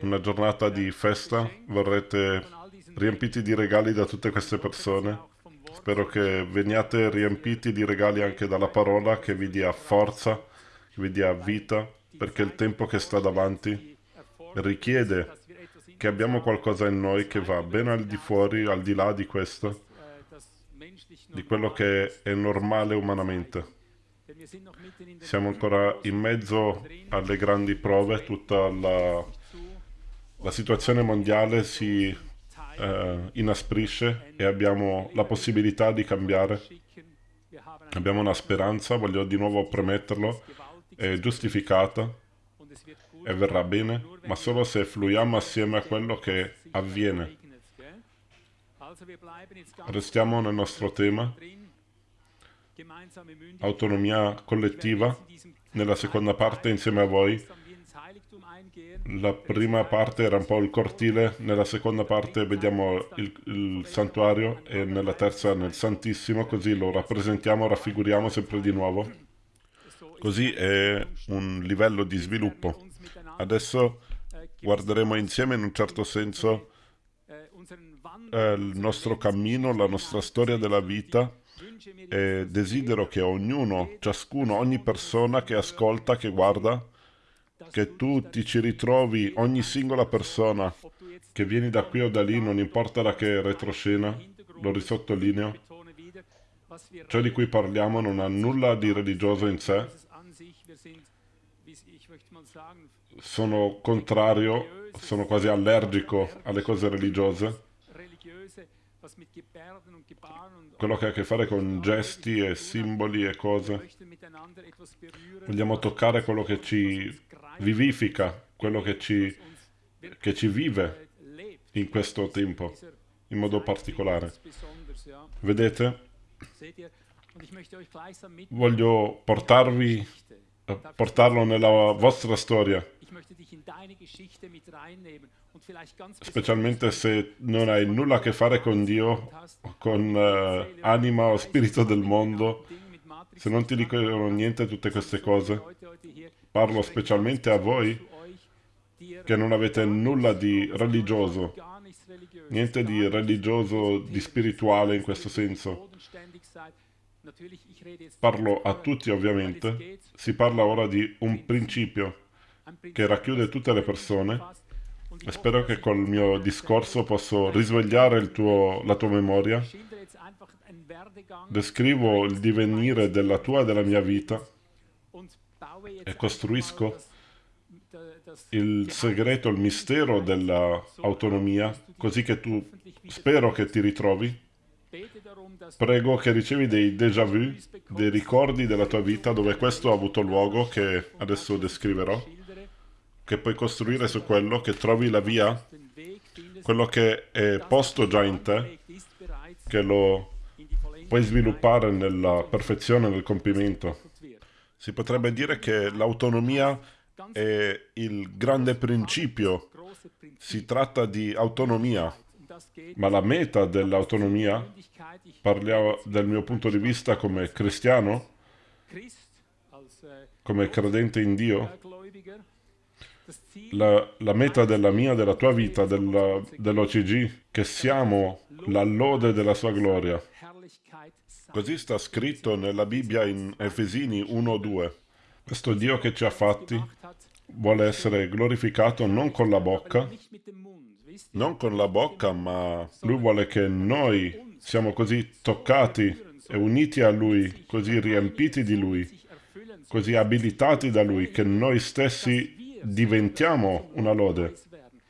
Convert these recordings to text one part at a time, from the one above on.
una giornata di festa, verrete riempiti di regali da tutte queste persone. Spero che veniate riempiti di regali anche dalla parola che vi dia forza, che vi dia vita, perché il tempo che sta davanti richiede che abbiamo qualcosa in noi che va ben al di fuori, al di là di questo, di quello che è normale umanamente. Siamo ancora in mezzo alle grandi prove, tutta la, la situazione mondiale si eh, inasprisce e abbiamo la possibilità di cambiare. Abbiamo una speranza, voglio di nuovo premetterlo, è giustificata e verrà bene, ma solo se fluiamo assieme a quello che avviene. Restiamo nel nostro tema, autonomia collettiva, nella seconda parte insieme a voi. La prima parte era un po' il cortile, nella seconda parte vediamo il, il santuario e nella terza nel Santissimo, così lo rappresentiamo, raffiguriamo sempre di nuovo. Così è un livello di sviluppo. Adesso guarderemo insieme in un certo senso eh, il nostro cammino, la nostra storia della vita e desidero che ognuno, ciascuno, ogni persona che ascolta, che guarda, che tu ti ci ritrovi, ogni singola persona che vieni da qui o da lì, non importa da che retroscena, lo risottolineo, ciò di cui parliamo non ha nulla di religioso in sé, sono contrario, sono quasi allergico alle cose religiose. Quello che ha a che fare con gesti e simboli e cose. Vogliamo toccare quello che ci vivifica, quello che ci, che ci vive in questo tempo, in modo particolare. Vedete? Voglio portarvi, portarlo nella vostra storia specialmente se non hai nulla a che fare con Dio, con uh, anima o spirito del mondo, se non ti dicono niente tutte queste cose. Parlo specialmente a voi che non avete nulla di religioso, niente di religioso, di spirituale in questo senso. Parlo a tutti ovviamente, si parla ora di un principio che racchiude tutte le persone spero che col mio discorso posso risvegliare tuo, la tua memoria. Descrivo il divenire della tua e della mia vita e costruisco il segreto, il mistero dell'autonomia, così che tu spero che ti ritrovi. Prego che ricevi dei déjà vu, dei ricordi della tua vita dove questo ha avuto luogo, che adesso descriverò che puoi costruire su quello, che trovi la via, quello che è posto già in te, che lo puoi sviluppare nella perfezione, nel compimento. Si potrebbe dire che l'autonomia è il grande principio. Si tratta di autonomia, ma la meta dell'autonomia, parliamo del mio punto di vista come cristiano, come credente in Dio, la, la, meta della mia, della tua vita, dell'OCG, che siamo la lode della sua gloria. Così sta scritto nella Bibbia in Efesini 1-2. Questo Dio che ci ha fatti vuole essere glorificato non con la bocca, non con la bocca, ma Lui vuole che noi siamo così toccati e uniti a Lui, così riempiti di Lui, così abilitati da Lui, che noi stessi diventiamo una lode,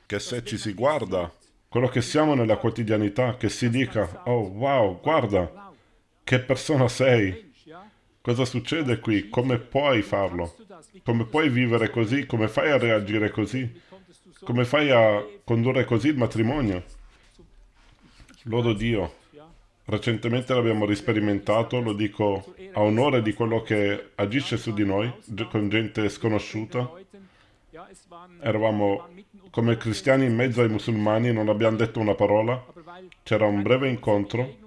che se ci si guarda, quello che siamo nella quotidianità, che si dica, oh wow, guarda, che persona sei, cosa succede qui, come puoi farlo, come puoi vivere così, come fai a reagire così, come fai a condurre così il matrimonio. Lodo Dio. Recentemente l'abbiamo risperimentato, lo dico a onore di quello che agisce su di noi, con gente sconosciuta, Eravamo come cristiani in mezzo ai musulmani, non abbiamo detto una parola. C'era un breve incontro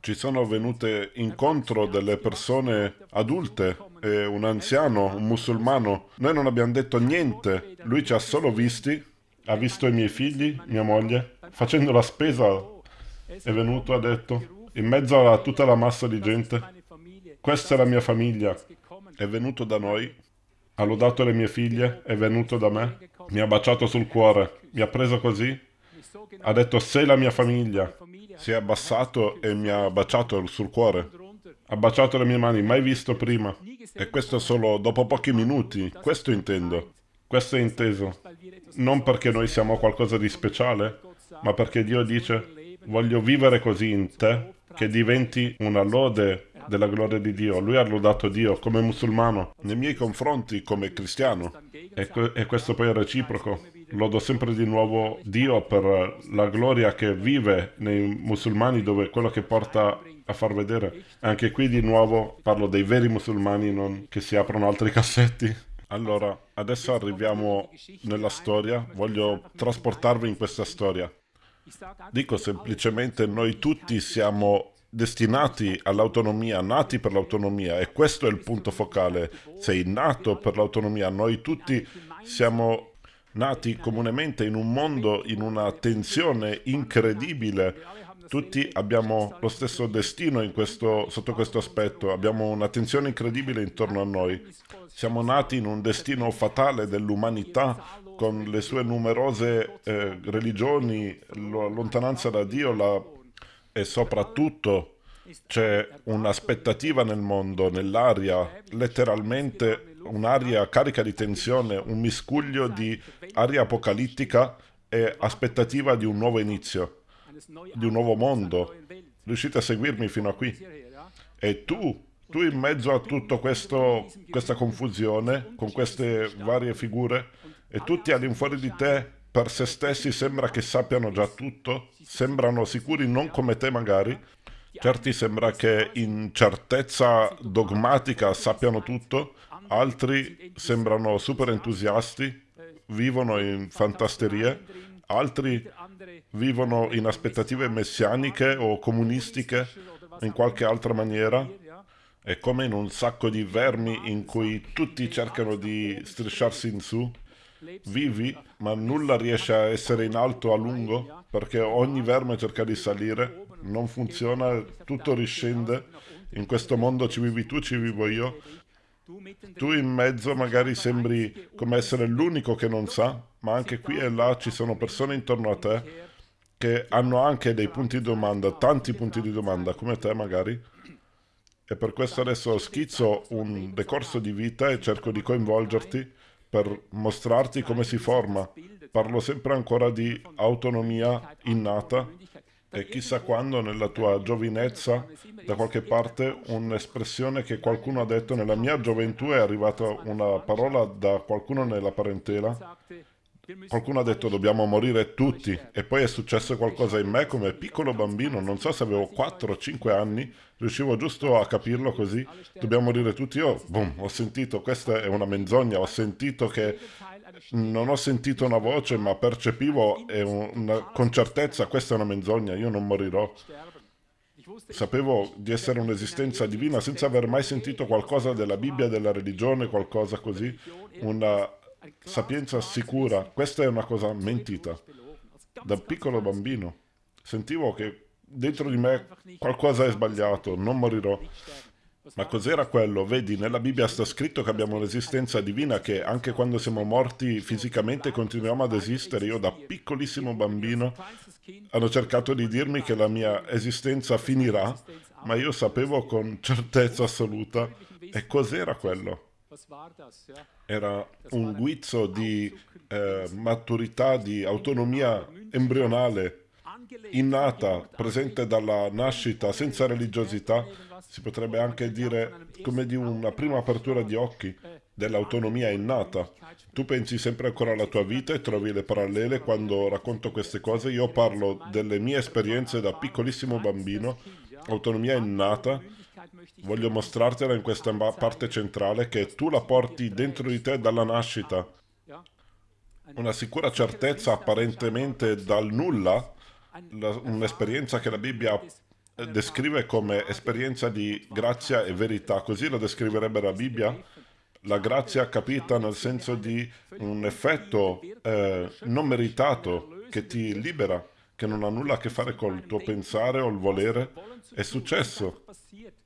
ci sono venute incontro delle persone adulte e un anziano, un musulmano. Noi non abbiamo detto niente, lui ci ha solo visti, ha visto i miei figli, mia moglie, facendo la spesa è venuto, ha detto, in mezzo a tutta la massa di gente, questa è la mia famiglia, è venuto da noi, ha lodato le mie figlie, è venuto da me, mi ha baciato sul cuore, mi ha preso così, ha detto sei la mia famiglia, si è abbassato e mi ha baciato sul cuore. Ha baciato le mie mani, mai visto prima. E questo solo dopo pochi minuti. Questo intendo. Questo è inteso. Non perché noi siamo qualcosa di speciale, ma perché Dio dice voglio vivere così in te che diventi una lode della gloria di Dio. Lui ha lodato Dio come musulmano, nei miei confronti come cristiano. E, e questo poi è reciproco. Lodo sempre di nuovo Dio per la gloria che vive nei musulmani dove quello che porta a far vedere. Anche qui di nuovo parlo dei veri musulmani, non che si aprono altri cassetti. Allora, adesso arriviamo nella storia, voglio trasportarvi in questa storia. Dico semplicemente noi tutti siamo destinati all'autonomia, nati per l'autonomia e questo è il punto focale. Sei nato per l'autonomia, noi tutti siamo nati comunemente in un mondo, in una tensione incredibile. Tutti abbiamo lo stesso destino questo, sotto questo aspetto, abbiamo una tensione incredibile intorno a noi. Siamo nati in un destino fatale dell'umanità con le sue numerose eh, religioni, la lontananza da Dio la, e soprattutto c'è un'aspettativa nel mondo, nell'aria, letteralmente un'aria carica di tensione, un miscuglio di aria apocalittica e aspettativa di un nuovo inizio, di un nuovo mondo. Riuscite a seguirmi fino a qui? E tu, tu in mezzo a tutta questa confusione, con queste varie figure, e tutti all'infuori di te, per se stessi, sembra che sappiano già tutto, sembrano sicuri non come te magari, certi sembra che in certezza dogmatica sappiano tutto, altri sembrano super entusiasti, vivono in fantasterie, altri vivono in aspettative messianiche o comunistiche in qualche altra maniera. È come in un sacco di vermi in cui tutti cercano di strisciarsi in su. Vivi, ma nulla riesce a essere in alto a lungo, perché ogni verme cerca di salire, non funziona, tutto riscende. In questo mondo ci vivi tu, ci vivo io, tu in mezzo magari sembri come essere l'unico che non sa, ma anche qui e là ci sono persone intorno a te che hanno anche dei punti di domanda, tanti punti di domanda, come te magari. E per questo adesso schizzo un decorso di vita e cerco di coinvolgerti per mostrarti come si forma. Parlo sempre ancora di autonomia innata e chissà quando nella tua giovinezza, da qualche parte, un'espressione che qualcuno ha detto nella mia gioventù è arrivata una parola da qualcuno nella parentela. Qualcuno ha detto dobbiamo morire tutti e poi è successo qualcosa in me come piccolo bambino, non so se avevo 4 o 5 anni, riuscivo giusto a capirlo così, dobbiamo morire tutti, io boom, ho sentito, questa è una menzogna, ho sentito che non ho sentito una voce, ma percepivo una, con certezza questa è una menzogna, io non morirò. Sapevo di essere un'esistenza divina senza aver mai sentito qualcosa della Bibbia, della religione, qualcosa così, una sapienza sicura. Questa è una cosa mentita. Da piccolo bambino sentivo che dentro di me qualcosa è sbagliato, non morirò. Ma cos'era quello? Vedi, nella Bibbia sta scritto che abbiamo un'esistenza divina che anche quando siamo morti fisicamente continuiamo ad esistere. Io da piccolissimo bambino hanno cercato di dirmi che la mia esistenza finirà, ma io sapevo con certezza assoluta. E cos'era quello? Era un guizzo di eh, maturità, di autonomia embrionale innata, presente dalla nascita, senza religiosità, si potrebbe anche dire come di una prima apertura di occhi, dell'autonomia innata. Tu pensi sempre ancora alla tua vita e trovi le parallele quando racconto queste cose. Io parlo delle mie esperienze da piccolissimo bambino, autonomia innata. Voglio mostrartela in questa parte centrale che tu la porti dentro di te dalla nascita. Una sicura certezza apparentemente dal nulla un'esperienza che la Bibbia descrive come esperienza di grazia e verità, così lo descriverebbe la Bibbia. La grazia capita nel senso di un effetto eh, non meritato che ti libera, che non ha nulla a che fare col tuo pensare o il volere. È successo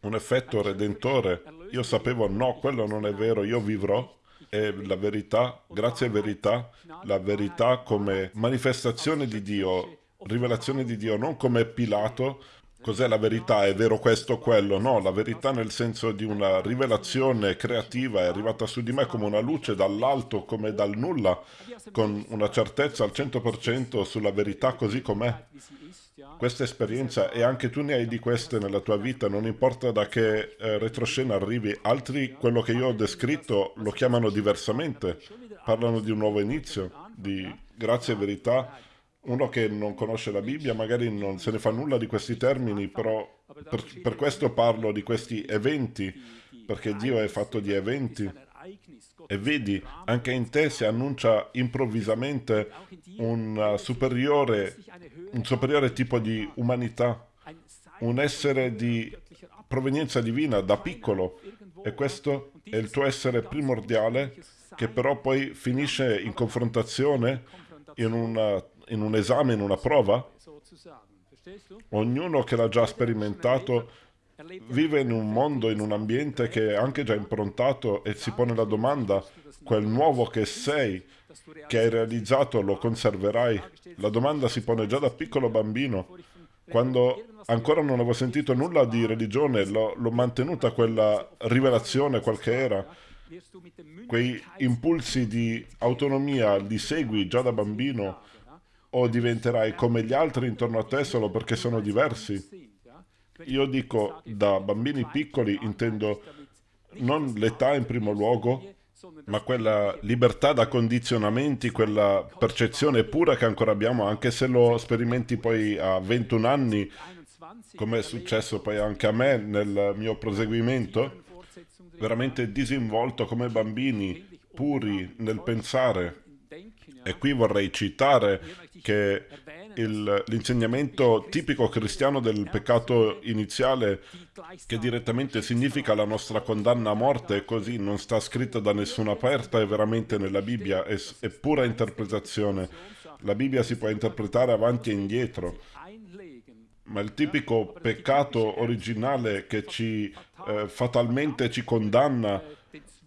un effetto redentore. Io sapevo no, quello non è vero, io vivrò è la verità, grazie a verità, la verità come manifestazione di Dio, rivelazione di Dio, non come Pilato, cos'è la verità, è vero questo o quello, no, la verità nel senso di una rivelazione creativa è arrivata su di me come una luce dall'alto, come dal nulla, con una certezza al 100% sulla verità così com'è. Questa esperienza e anche tu ne hai di queste nella tua vita, non importa da che eh, retroscena arrivi, altri quello che io ho descritto lo chiamano diversamente, parlano di un nuovo inizio, di grazia e verità, uno che non conosce la Bibbia magari non se ne fa nulla di questi termini, però per, per questo parlo di questi eventi, perché Dio è fatto di eventi. E vedi, anche in te si annuncia improvvisamente un superiore un superiore tipo di umanità, un essere di provenienza divina da piccolo e questo è il tuo essere primordiale che però poi finisce in confrontazione, in, una, in un esame, in una prova. Ognuno che l'ha già sperimentato vive in un mondo, in un ambiente che è anche già improntato e si pone la domanda, quel nuovo che sei, che hai realizzato lo conserverai? La domanda si pone già da piccolo bambino. Quando ancora non avevo sentito nulla di religione, l'ho, mantenuta quella rivelazione, qual che era. Quei impulsi di autonomia li segui già da bambino o diventerai come gli altri intorno a te solo perché sono diversi? Io dico da bambini piccoli intendo non l'età in primo luogo, ma quella libertà da condizionamenti, quella percezione pura che ancora abbiamo, anche se lo sperimenti poi a 21 anni, come è successo poi anche a me nel mio proseguimento, veramente disinvolto come bambini, puri nel pensare. E qui vorrei citare che l'insegnamento tipico cristiano del peccato iniziale, che direttamente significa la nostra condanna a morte, così non sta scritto da nessuna parte, è veramente nella Bibbia, è, è pura interpretazione. La Bibbia si può interpretare avanti e indietro, ma il tipico peccato originale che ci eh, fatalmente ci condanna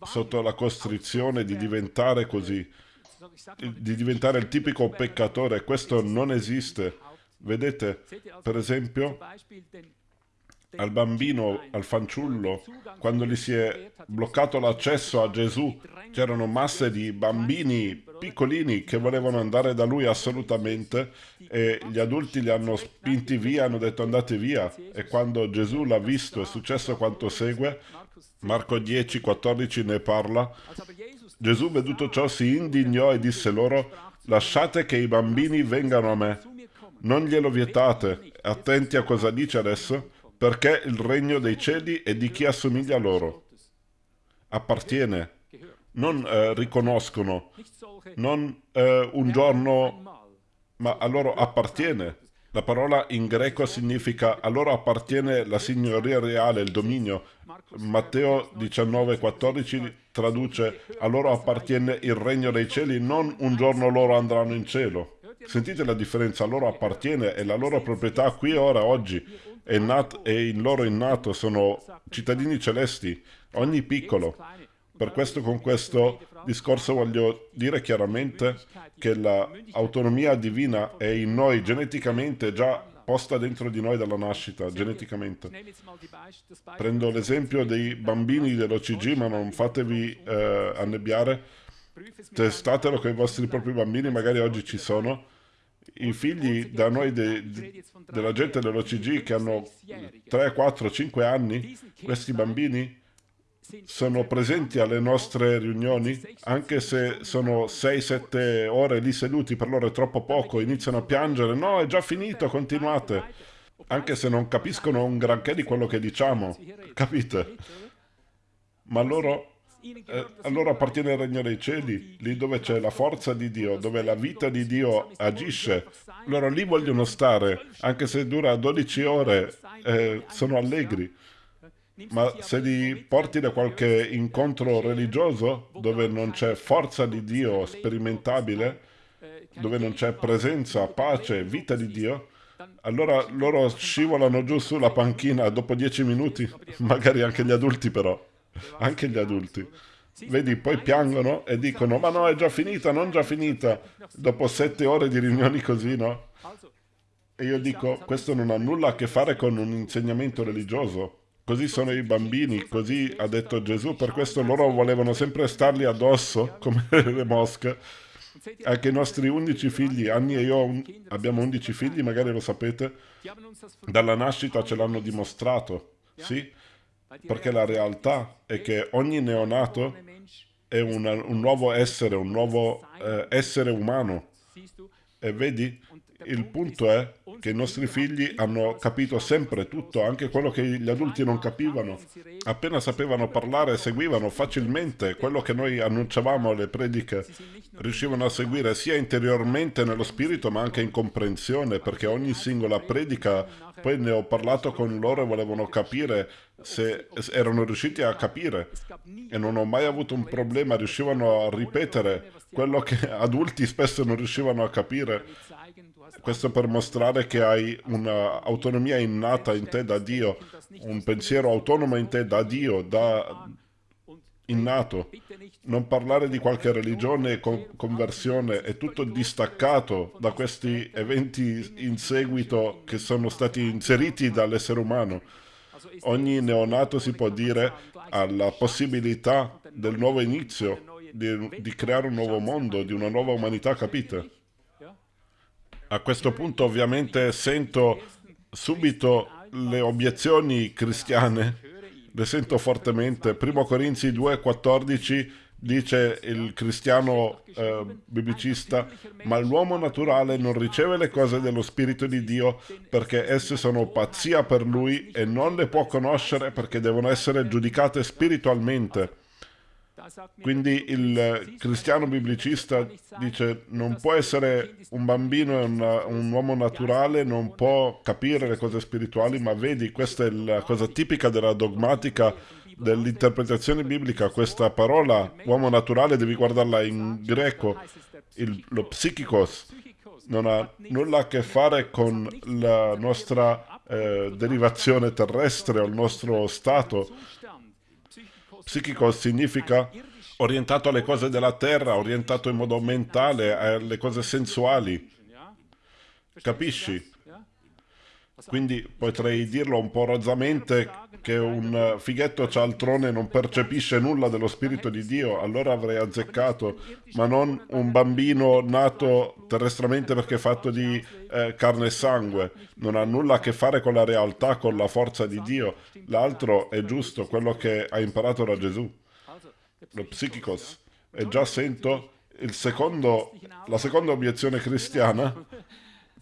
sotto la costrizione di diventare così, di diventare il tipico peccatore. Questo non esiste. Vedete, per esempio, al bambino, al fanciullo, quando gli si è bloccato l'accesso a Gesù, c'erano masse di bambini piccolini che volevano andare da lui assolutamente e gli adulti li hanno spinti via, hanno detto andate via. E quando Gesù l'ha visto è successo quanto segue, Marco 10, 14 ne parla, Gesù veduto ciò si indignò e disse loro, lasciate che i bambini vengano a me, non glielo vietate, attenti a cosa dice adesso, perché il regno dei cieli è di chi assomiglia a loro. Appartiene, non eh, riconoscono, non eh, un giorno, ma a loro appartiene. La parola in greco significa a loro appartiene la signoria reale, il dominio. Matteo 19,14 traduce a loro appartiene il regno dei cieli, non un giorno loro andranno in cielo. Sentite la differenza, a loro appartiene, è la loro proprietà qui e ora, oggi, è, nat- è in loro innato, sono cittadini celesti, ogni piccolo. Per questo con questo discorso voglio dire chiaramente che l'autonomia divina è in noi geneticamente già posta dentro di noi dalla nascita, geneticamente. Prendo l'esempio dei bambini dell'OCG, ma non fatevi eh, annebbiare. Testatelo con i vostri propri bambini, magari oggi ci sono. I figli da noi de, de, della gente dell'OCG che hanno 3, 4, 5 anni, questi bambini sono presenti alle nostre riunioni, anche se sono 6-7 ore lì seduti, per loro è troppo poco, iniziano a piangere, no, è già finito, continuate, anche se non capiscono un granché di quello che diciamo, capite? Ma loro eh, allora appartiene al regno dei cieli, lì dove c'è la forza di Dio, dove la vita di Dio agisce. Loro lì vogliono stare, anche se dura 12 ore, eh, sono allegri. Ma se li porti da qualche incontro religioso, dove non c'è forza di Dio sperimentabile, dove non c'è presenza, pace, vita di Dio, allora loro scivolano giù sulla panchina dopo dieci minuti, magari anche gli adulti però, anche gli adulti. Vedi, poi piangono e dicono, ma no, è già finita, non già finita, dopo sette ore di riunioni così, no? E io dico, questo non ha nulla a che fare con un insegnamento religioso. Così sono i bambini, così ha detto Gesù, per questo loro volevano sempre starli addosso, come le mosche, anche i nostri undici figli, Anni e io un, abbiamo undici figli, magari lo sapete, dalla nascita ce l'hanno dimostrato, sì? Perché la realtà è che ogni neonato è una, un nuovo essere, un nuovo eh, essere umano. E vedi, il punto è che i nostri figli hanno capito sempre tutto, anche quello che gli adulti non capivano. Appena sapevano parlare, seguivano facilmente quello che noi annunciavamo alle prediche. Riuscivano a seguire sia interiormente nello spirito, ma anche in comprensione, perché ogni singola predica, poi ne ho parlato con loro e volevano capire se erano riusciti a capire. E non ho mai avuto un problema, riuscivano a ripetere quello che adulti spesso non riuscivano a capire. Questo per mostrare che hai un'autonomia innata in te da Dio, un pensiero autonomo in te da Dio, da innato. Non parlare di qualche religione e conversione, è tutto distaccato da questi eventi in seguito che sono stati inseriti dall'essere umano. Ogni neonato si può dire ha la possibilità del nuovo inizio, di, di creare un nuovo mondo, di una nuova umanità, capite? A questo punto ovviamente sento subito le obiezioni cristiane, le sento fortemente. Primo Corinzi 2,14 dice il cristiano eh, biblicista, ma l'uomo naturale non riceve le cose dello Spirito di Dio perché esse sono pazzia per lui e non le può conoscere perché devono essere giudicate spiritualmente. Quindi il cristiano biblicista dice non può essere un bambino e un uomo naturale, non può capire le cose spirituali, ma vedi, questa è la cosa tipica della dogmatica dell'interpretazione biblica, questa parola uomo naturale devi guardarla in greco, il, lo psichikos, non ha nulla a che fare con la nostra eh, derivazione terrestre o il nostro stato, Psichico significa orientato alle cose della terra, orientato in modo mentale alle cose sensuali. Capisci? Quindi potrei dirlo un po' rozzamente che un fighetto cialtrone non percepisce nulla dello Spirito di Dio, allora avrei azzeccato, ma non un bambino nato terrestramente perché è fatto di eh, carne e sangue. Non ha nulla a che fare con la realtà, con la forza di Dio. L'altro è giusto, quello che ha imparato da Gesù, lo psichicos. E già sento secondo, la seconda obiezione cristiana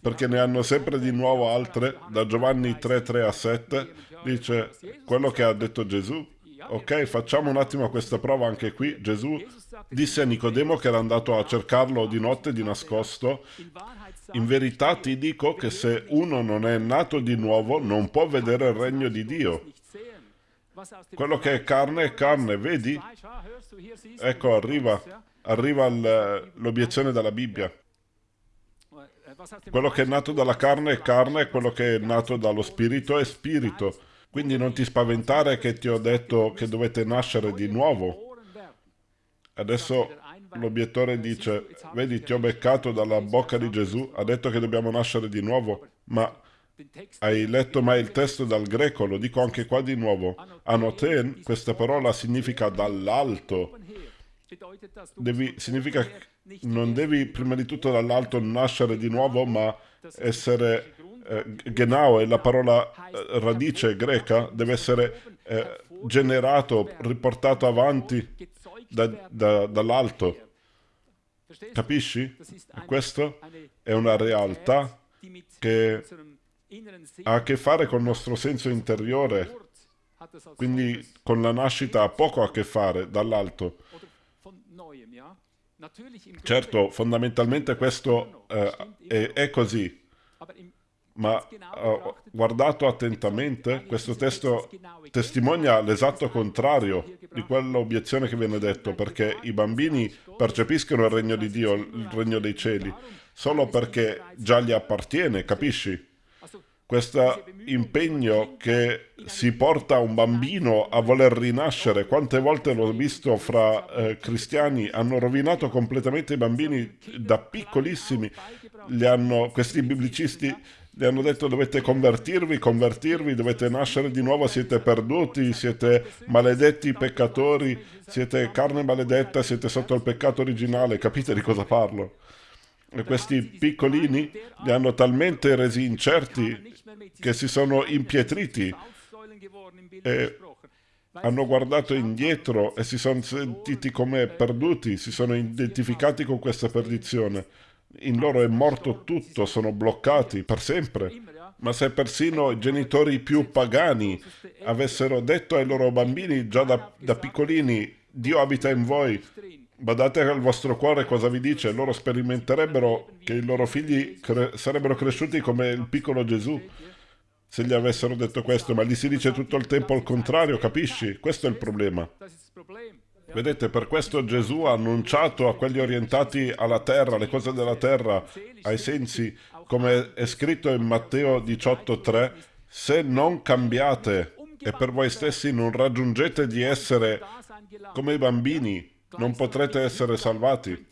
perché ne hanno sempre di nuovo altre, da Giovanni 3, 3 a 7, dice quello che ha detto Gesù. Ok, facciamo un attimo questa prova anche qui. Gesù disse a Nicodemo che era andato a cercarlo di notte di nascosto, in verità ti dico che se uno non è nato di nuovo non può vedere il regno di Dio. Quello che è carne è carne, vedi? Ecco, arriva, arriva l'obiezione dalla Bibbia. Quello che è nato dalla carne è carne, quello che è nato dallo spirito è spirito. Quindi non ti spaventare che ti ho detto che dovete nascere di nuovo. Adesso l'obiettore dice, vedi, ti ho beccato dalla bocca di Gesù, ha detto che dobbiamo nascere di nuovo, ma hai letto mai il testo dal greco? Lo dico anche qua di nuovo. Anoten, questa parola significa dall'alto. Devi, significa non devi prima di tutto dall'alto nascere di nuovo, ma essere eh, genau è la parola eh, radice greca, deve essere eh, generato, riportato avanti da, da, dall'alto. Capisci? E questo è una realtà che ha a che fare con il nostro senso interiore, quindi con la nascita ha poco a che fare dall'alto. Certo, fondamentalmente questo eh, è, è così, ma uh, guardato attentamente, questo testo testimonia l'esatto contrario di quell'obiezione che viene detto, perché i bambini percepiscono il regno di Dio, il regno dei cieli, solo perché già gli appartiene, capisci? Questo impegno che si porta un bambino a voler rinascere, quante volte l'ho visto fra eh, cristiani, hanno rovinato completamente i bambini da piccolissimi, hanno, questi biblicisti gli hanno detto dovete convertirvi, convertirvi, dovete nascere di nuovo, siete perduti, siete maledetti peccatori, siete carne maledetta, siete sotto il peccato originale, capite di cosa parlo? E questi piccolini li hanno talmente resi incerti che si sono impietriti e hanno guardato indietro e si sono sentiti come perduti, si sono identificati con questa perdizione in loro è morto tutto, sono bloccati per sempre. Ma se persino i genitori più pagani avessero detto ai loro bambini già da, da piccolini Dio abita in voi, badate al vostro cuore cosa vi dice, loro sperimenterebbero che i loro figli cre sarebbero cresciuti come il piccolo Gesù se gli avessero detto questo, ma gli si dice tutto il tempo il contrario, capisci? Questo è il problema. Vedete, per questo Gesù ha annunciato a quelli orientati alla terra, le cose della terra, ai sensi, come è scritto in Matteo 18,3, se non cambiate e per voi stessi non raggiungete di essere come i bambini, non potrete essere salvati.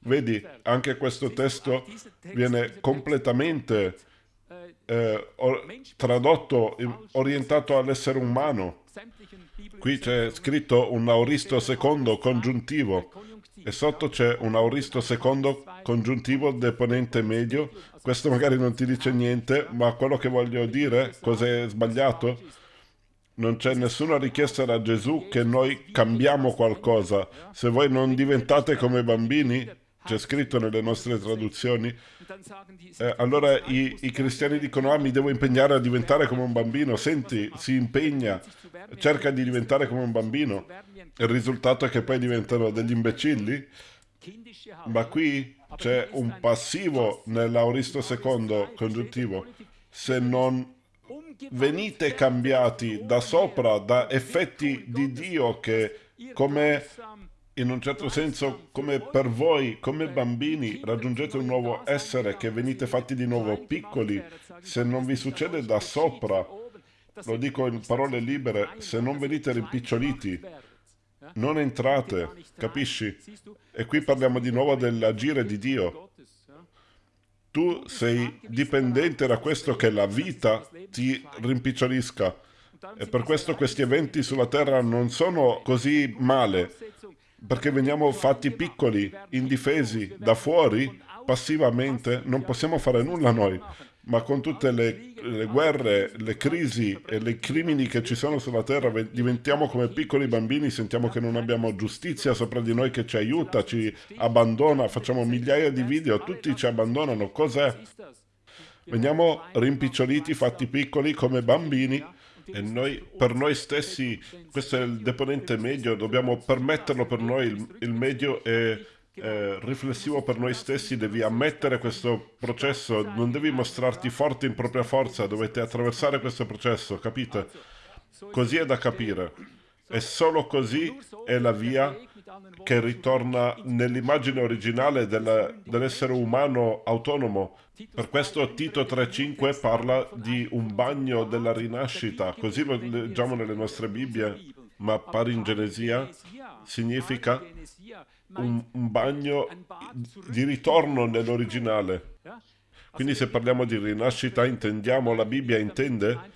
Vedi, anche questo testo viene completamente eh, tradotto, orientato all'essere umano. Qui c'è scritto un auristo secondo congiuntivo e sotto c'è un auristo secondo congiuntivo deponente medio. Questo magari non ti dice niente, ma quello che voglio dire, cos'è sbagliato? Non c'è nessuna richiesta da Gesù che noi cambiamo qualcosa. Se voi non diventate come bambini, c'è scritto nelle nostre traduzioni, eh, allora i, i, cristiani dicono, ah mi devo impegnare a diventare come un bambino, senti, si impegna, cerca di diventare come un bambino, il risultato è che poi diventano degli imbecilli, ma qui c'è un passivo nell'auristo secondo congiuntivo, se non venite cambiati da sopra, da effetti di Dio che come in un certo senso, come per voi, come bambini, raggiungete un nuovo essere, che venite fatti di nuovo piccoli, se non vi succede da sopra, lo dico in parole libere, se non venite rimpiccioliti, non entrate, capisci? E qui parliamo di nuovo dell'agire di Dio. Tu sei dipendente da questo che la vita ti rimpicciolisca. E per questo questi eventi sulla terra non sono così male, perché veniamo fatti piccoli, indifesi, da fuori, passivamente, non possiamo fare nulla noi. Ma con tutte le, le guerre, le crisi e i crimini che ci sono sulla terra, diventiamo come piccoli bambini, sentiamo che non abbiamo giustizia sopra di noi che ci aiuta, ci abbandona, facciamo migliaia di video, tutti ci abbandonano. Cos'è? Veniamo rimpiccioliti, fatti piccoli come bambini e noi, per noi stessi, questo è il deponente medio, dobbiamo permetterlo per noi, il, il medio è eh, riflessivo per noi stessi, devi ammettere questo processo, non devi mostrarti forte in propria forza, dovete attraversare questo processo, capite? Così è da capire. E solo così è la via che ritorna nell'immagine originale dell'essere umano autonomo, per questo Tito 3.5 parla di un bagno della rinascita, così lo leggiamo nelle nostre Bibbie, ma paringenesia significa un, un bagno di ritorno nell'originale. Quindi se parliamo di rinascita intendiamo, la Bibbia intende,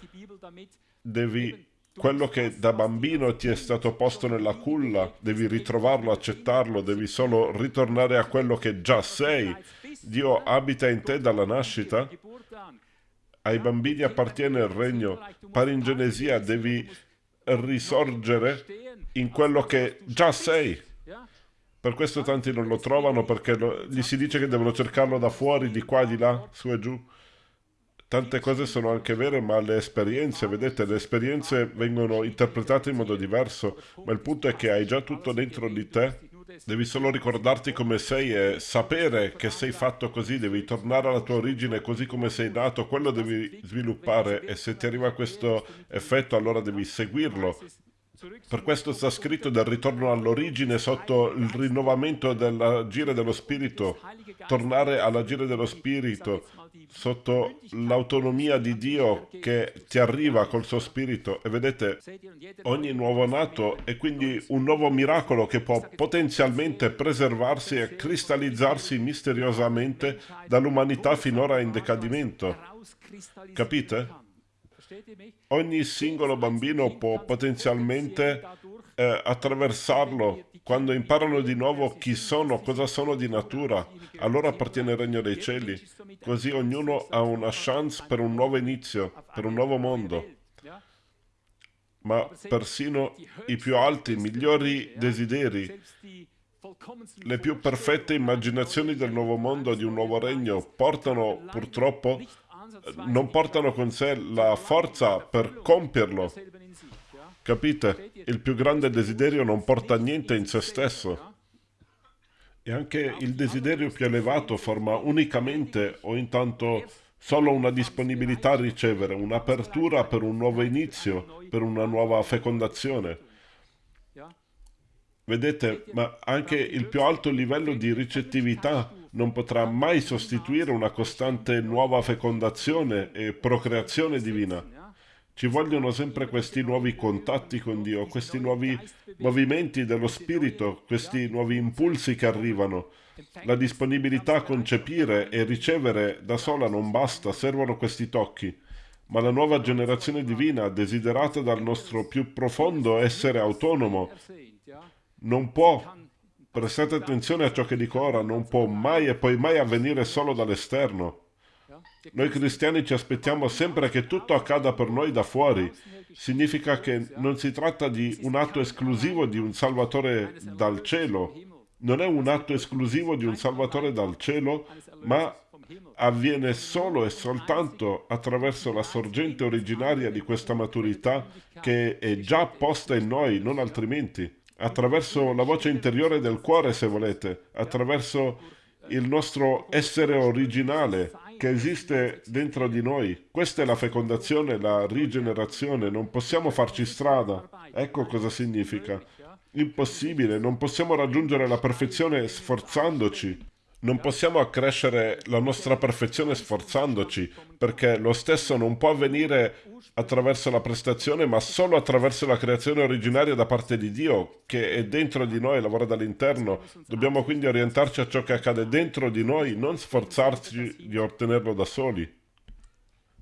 devi quello che da bambino ti è stato posto nella culla, devi ritrovarlo, accettarlo, devi solo ritornare a quello che già sei Dio abita in te dalla nascita, ai bambini appartiene il regno. Paringenesia, devi risorgere in quello che già sei. Per questo tanti non lo trovano, perché lo, gli si dice che devono cercarlo da fuori, di qua, di là, su e giù. tante cose sono anche vere, ma le esperienze, vedete, le esperienze vengono interpretate in modo diverso, ma il punto è che hai già tutto dentro di te, devi solo ricordarti come sei e sapere che sei fatto così, devi tornare alla tua origine così come sei nato, quello devi sviluppare e se ti arriva questo effetto allora devi seguirlo, per questo sta scritto del ritorno all'origine sotto il rinnovamento dell'agire dello Spirito, tornare all'agire dello Spirito sotto l'autonomia di Dio che ti arriva col suo Spirito. E vedete, ogni nuovo nato è quindi un nuovo miracolo che può potenzialmente preservarsi e cristallizzarsi misteriosamente dall'umanità finora in decadimento. Capite? Ogni singolo bambino può potenzialmente eh, attraversarlo. Quando imparano di nuovo chi sono, cosa sono di natura, allora appartiene il regno dei cieli. Così ognuno ha una chance per un nuovo inizio, per un nuovo mondo. Ma persino i più alti, migliori desideri, le più perfette immaginazioni del nuovo mondo, di un nuovo regno, portano purtroppo non portano con sé la forza per compierlo. Capite? Il più grande desiderio non porta niente in se stesso. E anche il desiderio più elevato forma unicamente o intanto solo una disponibilità a ricevere, un'apertura per un nuovo inizio, per una nuova fecondazione. Vedete, ma anche il più alto livello di ricettività non potrà mai sostituire una costante nuova fecondazione e procreazione divina. Ci vogliono sempre questi nuovi contatti con Dio, questi nuovi movimenti dello Spirito, questi nuovi impulsi che arrivano. La disponibilità a concepire e ricevere da sola non basta, servono questi tocchi. Ma la nuova generazione divina, desiderata dal nostro più profondo essere autonomo, non può Prestate attenzione a ciò che dico ora, non può mai e poi mai avvenire solo dall'esterno. Noi cristiani ci aspettiamo sempre che tutto accada per noi da fuori. Significa che non si tratta di un atto esclusivo di un Salvatore dal cielo. Non è un atto esclusivo di un Salvatore dal cielo, ma avviene solo e soltanto attraverso la sorgente originaria di questa maturità che è già posta in noi, non altrimenti attraverso la voce interiore del cuore, se volete, attraverso il nostro essere originale che esiste dentro di noi. Questa è la fecondazione, la rigenerazione, non possiamo farci strada. Ecco cosa significa. Impossibile, non possiamo raggiungere la perfezione sforzandoci. Non possiamo accrescere la nostra perfezione sforzandoci, perché lo stesso non può avvenire attraverso la prestazione, ma solo attraverso la creazione originaria da parte di Dio, che è dentro di noi, lavora dall'interno. Dobbiamo quindi orientarci a ciò che accade dentro di noi, non sforzarci di ottenerlo da soli.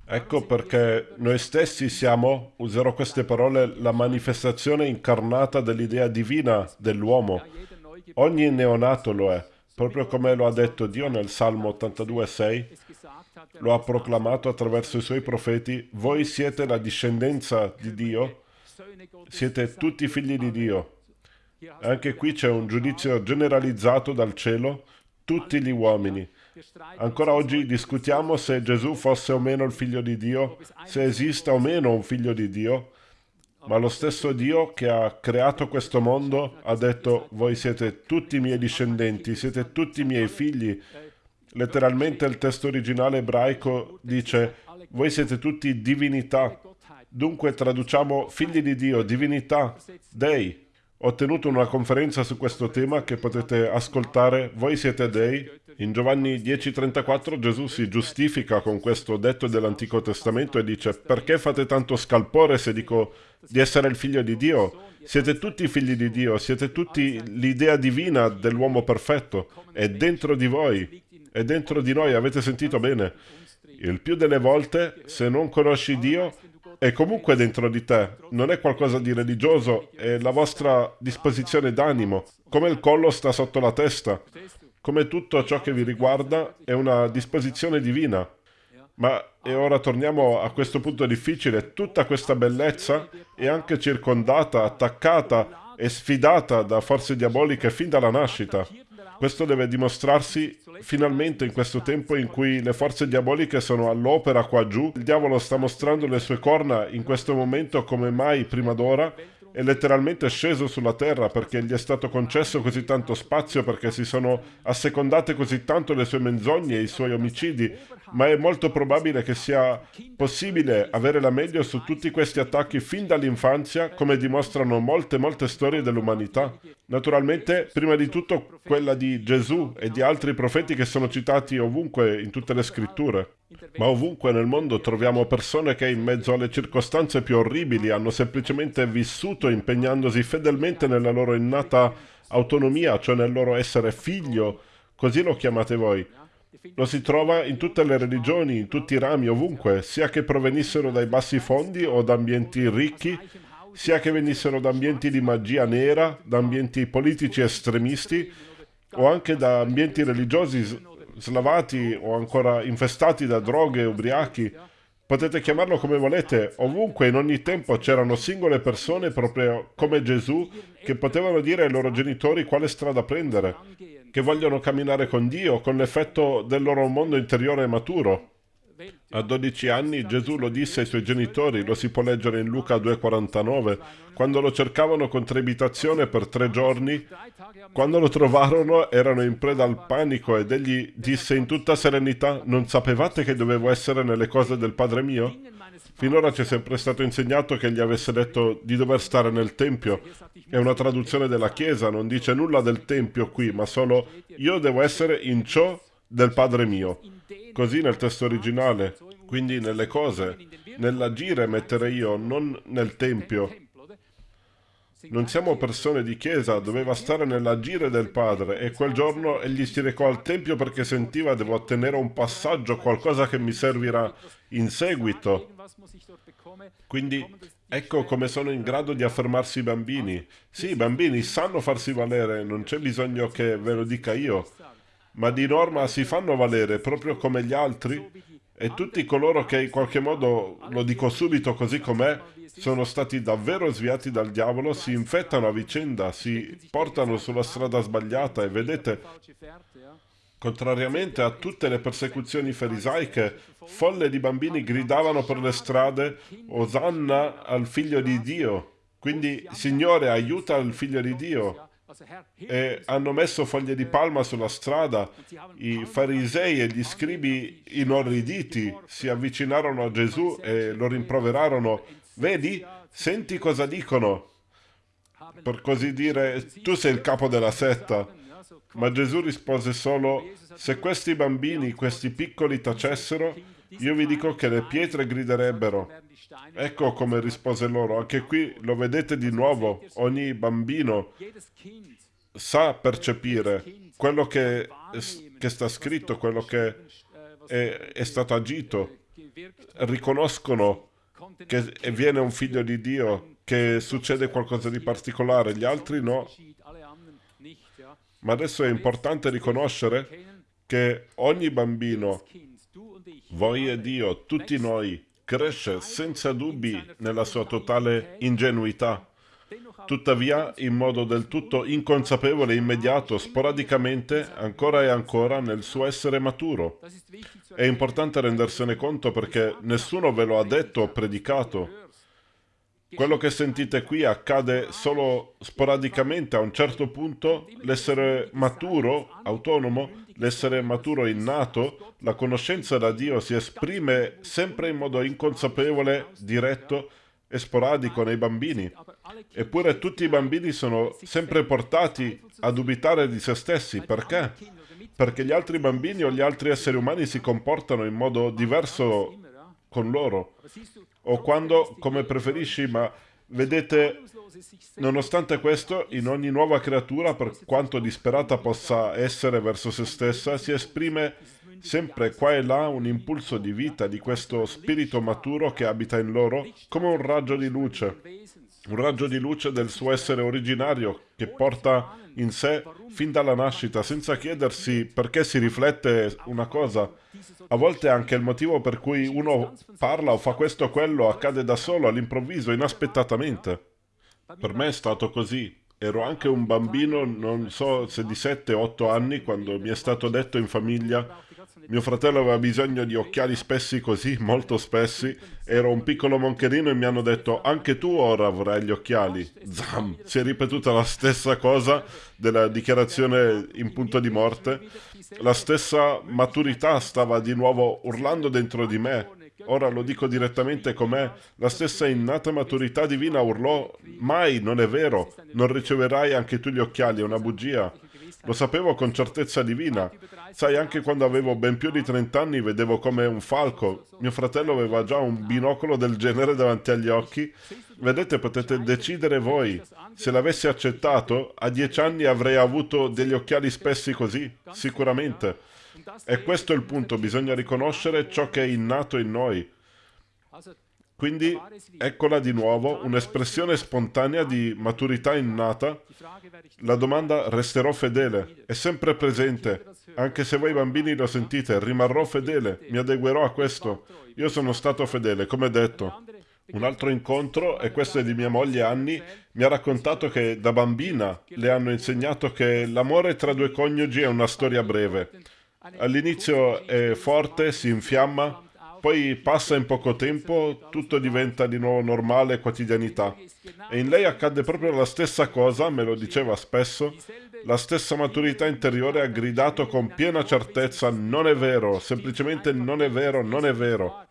Ecco perché noi stessi siamo, userò queste parole, la manifestazione incarnata dell'idea divina dell'uomo. Ogni neonato lo è proprio come lo ha detto Dio nel Salmo 82,6, lo ha proclamato attraverso i suoi profeti, voi siete la discendenza di Dio, siete tutti figli di Dio. Anche qui c'è un giudizio generalizzato dal cielo, tutti gli uomini. Ancora oggi discutiamo se Gesù fosse o meno il figlio di Dio, se esista o meno un figlio di Dio, ma lo stesso Dio che ha creato questo mondo ha detto voi siete tutti i miei discendenti, siete tutti i miei figli. Letteralmente il testo originale ebraico dice voi siete tutti divinità. Dunque traduciamo figli di Dio, divinità, dei. Ho tenuto una conferenza su questo tema che potete ascoltare. Voi siete dei. In Giovanni 10:34 Gesù si giustifica con questo detto dell'Antico Testamento e dice perché fate tanto scalpore se dico di essere il figlio di Dio? Siete tutti figli di Dio, siete tutti l'idea divina dell'uomo perfetto. È dentro di voi, è dentro di noi, avete sentito bene. Il più delle volte, se non conosci Dio, è comunque dentro di te, non è qualcosa di religioso, è la vostra disposizione d'animo, come il collo sta sotto la testa, come tutto ciò che vi riguarda è una disposizione divina. Ma, e ora torniamo a questo punto difficile, tutta questa bellezza è anche circondata, attaccata e sfidata da forze diaboliche fin dalla nascita. Questo deve dimostrarsi finalmente in questo tempo in cui le forze diaboliche sono all'opera qua giù. Il diavolo sta mostrando le sue corna in questo momento come mai prima d'ora è letteralmente sceso sulla terra perché gli è stato concesso così tanto spazio, perché si sono assecondate così tanto le sue menzogne e i suoi omicidi, ma è molto probabile che sia possibile avere la meglio su tutti questi attacchi fin dall'infanzia, come dimostrano molte, molte storie dell'umanità. Naturalmente, prima di tutto quella di Gesù e di altri profeti che sono citati ovunque in tutte le scritture. Ma ovunque nel mondo troviamo persone che in mezzo alle circostanze più orribili hanno semplicemente vissuto impegnandosi fedelmente nella loro innata autonomia, cioè nel loro essere figlio, così lo chiamate voi. Lo si trova in tutte le religioni, in tutti i rami, ovunque, sia che provenissero dai bassi fondi o da ambienti ricchi, sia che venissero da ambienti di magia nera, da ambienti politici estremisti o anche da ambienti religiosi slavati o ancora infestati da droghe e ubriachi. Potete chiamarlo come volete, ovunque in ogni tempo c'erano singole persone proprio come Gesù che potevano dire ai loro genitori quale strada prendere, che vogliono camminare con Dio, con l'effetto del loro mondo interiore maturo. A 12 anni Gesù lo disse ai suoi genitori, lo si può leggere in Luca 2,49, quando lo cercavano con trepitazione per tre giorni. Quando lo trovarono erano in preda al panico ed egli disse in tutta serenità, non sapevate che dovevo essere nelle cose del Padre mio? Finora ci è sempre stato insegnato che gli avesse detto di dover stare nel Tempio. È una traduzione della Chiesa, non dice nulla del Tempio qui, ma solo io devo essere in ciò del Padre mio. Così nel testo originale, quindi nelle cose, nell'agire mettere io, non nel Tempio. Non siamo persone di chiesa, doveva stare nell'agire del Padre e quel giorno egli si recò al Tempio perché sentiva devo ottenere un passaggio, qualcosa che mi servirà in seguito. Quindi ecco come sono in grado di affermarsi i bambini. Sì, i bambini sanno farsi valere, non c'è bisogno che ve lo dica io ma di norma si fanno valere proprio come gli altri e tutti coloro che in qualche modo, lo dico subito così com'è, sono stati davvero sviati dal diavolo, si infettano a vicenda, si portano sulla strada sbagliata e vedete, contrariamente a tutte le persecuzioni farisaiche, folle di bambini gridavano per le strade Osanna al figlio di Dio. Quindi, Signore, aiuta il figlio di Dio e hanno messo foglie di palma sulla strada. I farisei e gli scribi inorriditi si avvicinarono a Gesù e lo rimproverarono. Vedi, senti cosa dicono. Per così dire, tu sei il capo della setta. Ma Gesù rispose solo, se questi bambini, questi piccoli tacessero, io vi dico che le pietre griderebbero. Ecco come rispose loro, anche qui lo vedete di nuovo, ogni bambino sa percepire quello che, che sta scritto, quello che è, è stato agito, riconoscono che viene un figlio di Dio, che succede qualcosa di particolare, gli altri no. Ma adesso è importante riconoscere che ogni bambino, voi e Dio, tutti noi, cresce senza dubbi nella sua totale ingenuità. Tuttavia, in modo del tutto inconsapevole immediato, sporadicamente, ancora e ancora, nel suo essere maturo. È importante rendersene conto perché nessuno ve lo ha detto o predicato. Quello che sentite qui accade solo sporadicamente a un certo punto, l'essere maturo, autonomo, l'essere maturo innato, la conoscenza da Dio si esprime sempre in modo inconsapevole, diretto e sporadico nei bambini. Eppure tutti i bambini sono sempre portati a dubitare di se stessi. Perché? Perché gli altri bambini o gli altri esseri umani si comportano in modo diverso con loro. O quando, come preferisci, ma vedete Nonostante questo, in ogni nuova creatura, per quanto disperata possa essere verso se stessa, si esprime sempre qua e là un impulso di vita di questo spirito maturo che abita in loro, come un raggio di luce, un raggio di luce del suo essere originario che porta in sé fin dalla nascita, senza chiedersi perché si riflette una cosa. A volte anche il motivo per cui uno parla o fa questo o quello accade da solo, all'improvviso, inaspettatamente. Per me è stato così. ero anche un bambino, non so se di 7-8 anni, quando mi è stato detto in famiglia mio fratello aveva bisogno di occhiali spessi così, molto spessi. Ero un piccolo moncherino e mi hanno detto anche tu ora avrai gli occhiali. Zam! Si è ripetuta la stessa cosa della dichiarazione in punto di morte. La stessa maturità stava di nuovo urlando dentro di me. Ora lo dico direttamente com'è. La stessa innata maturità divina urlò mai, non è vero. Non riceverai anche tu gli occhiali, è una bugia. Lo sapevo con certezza divina. Sai, anche quando avevo ben più di 30 anni vedevo come un falco. Mio fratello aveva già un binocolo del genere davanti agli occhi. Vedete, potete decidere voi. Se l'avessi accettato, a 10 anni avrei avuto degli occhiali spessi così, sicuramente. E questo è il punto, bisogna riconoscere ciò che è innato in noi. Quindi eccola di nuovo, un'espressione spontanea di maturità innata. La domanda resterò fedele, è sempre presente. Anche se voi bambini lo sentite, rimarrò fedele, mi adeguerò a questo. Io sono stato fedele, come detto. Un altro incontro, e questo è di mia moglie Anni, mi ha raccontato che da bambina le hanno insegnato che l'amore tra due coniugi è una storia breve. All'inizio è forte, si infiamma, poi passa in poco tempo, tutto diventa di nuovo normale quotidianità. E in lei accade proprio la stessa cosa, me lo diceva spesso, la stessa maturità interiore ha gridato con piena certezza non è vero, semplicemente non è vero, non è vero.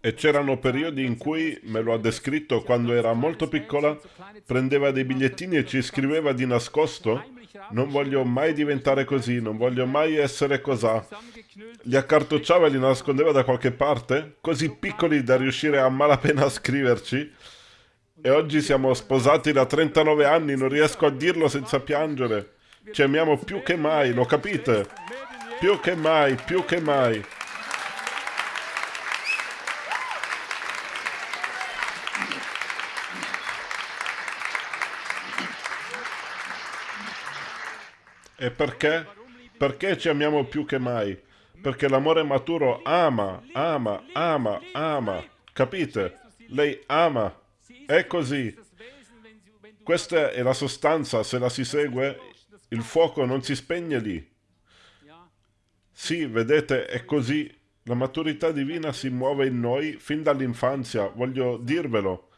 E c'erano periodi in cui, me lo ha descritto quando era molto piccola, prendeva dei bigliettini e ci scriveva di nascosto non voglio mai diventare così, non voglio mai essere cosà. Li accartocciava e li nascondeva da qualche parte, così piccoli da riuscire a malapena a scriverci. E oggi siamo sposati da 39 anni, non riesco a dirlo senza piangere. Ci amiamo più che mai, lo capite? Più che mai, più che mai. E perché? Perché ci amiamo più che mai? Perché l'amore maturo ama, ama, ama, ama. Capite? Lei ama. È così. Questa è la sostanza, se la si segue, il fuoco non si spegne lì. Sì, vedete, è così. La maturità divina si muove in noi fin dall'infanzia, voglio dirvelo.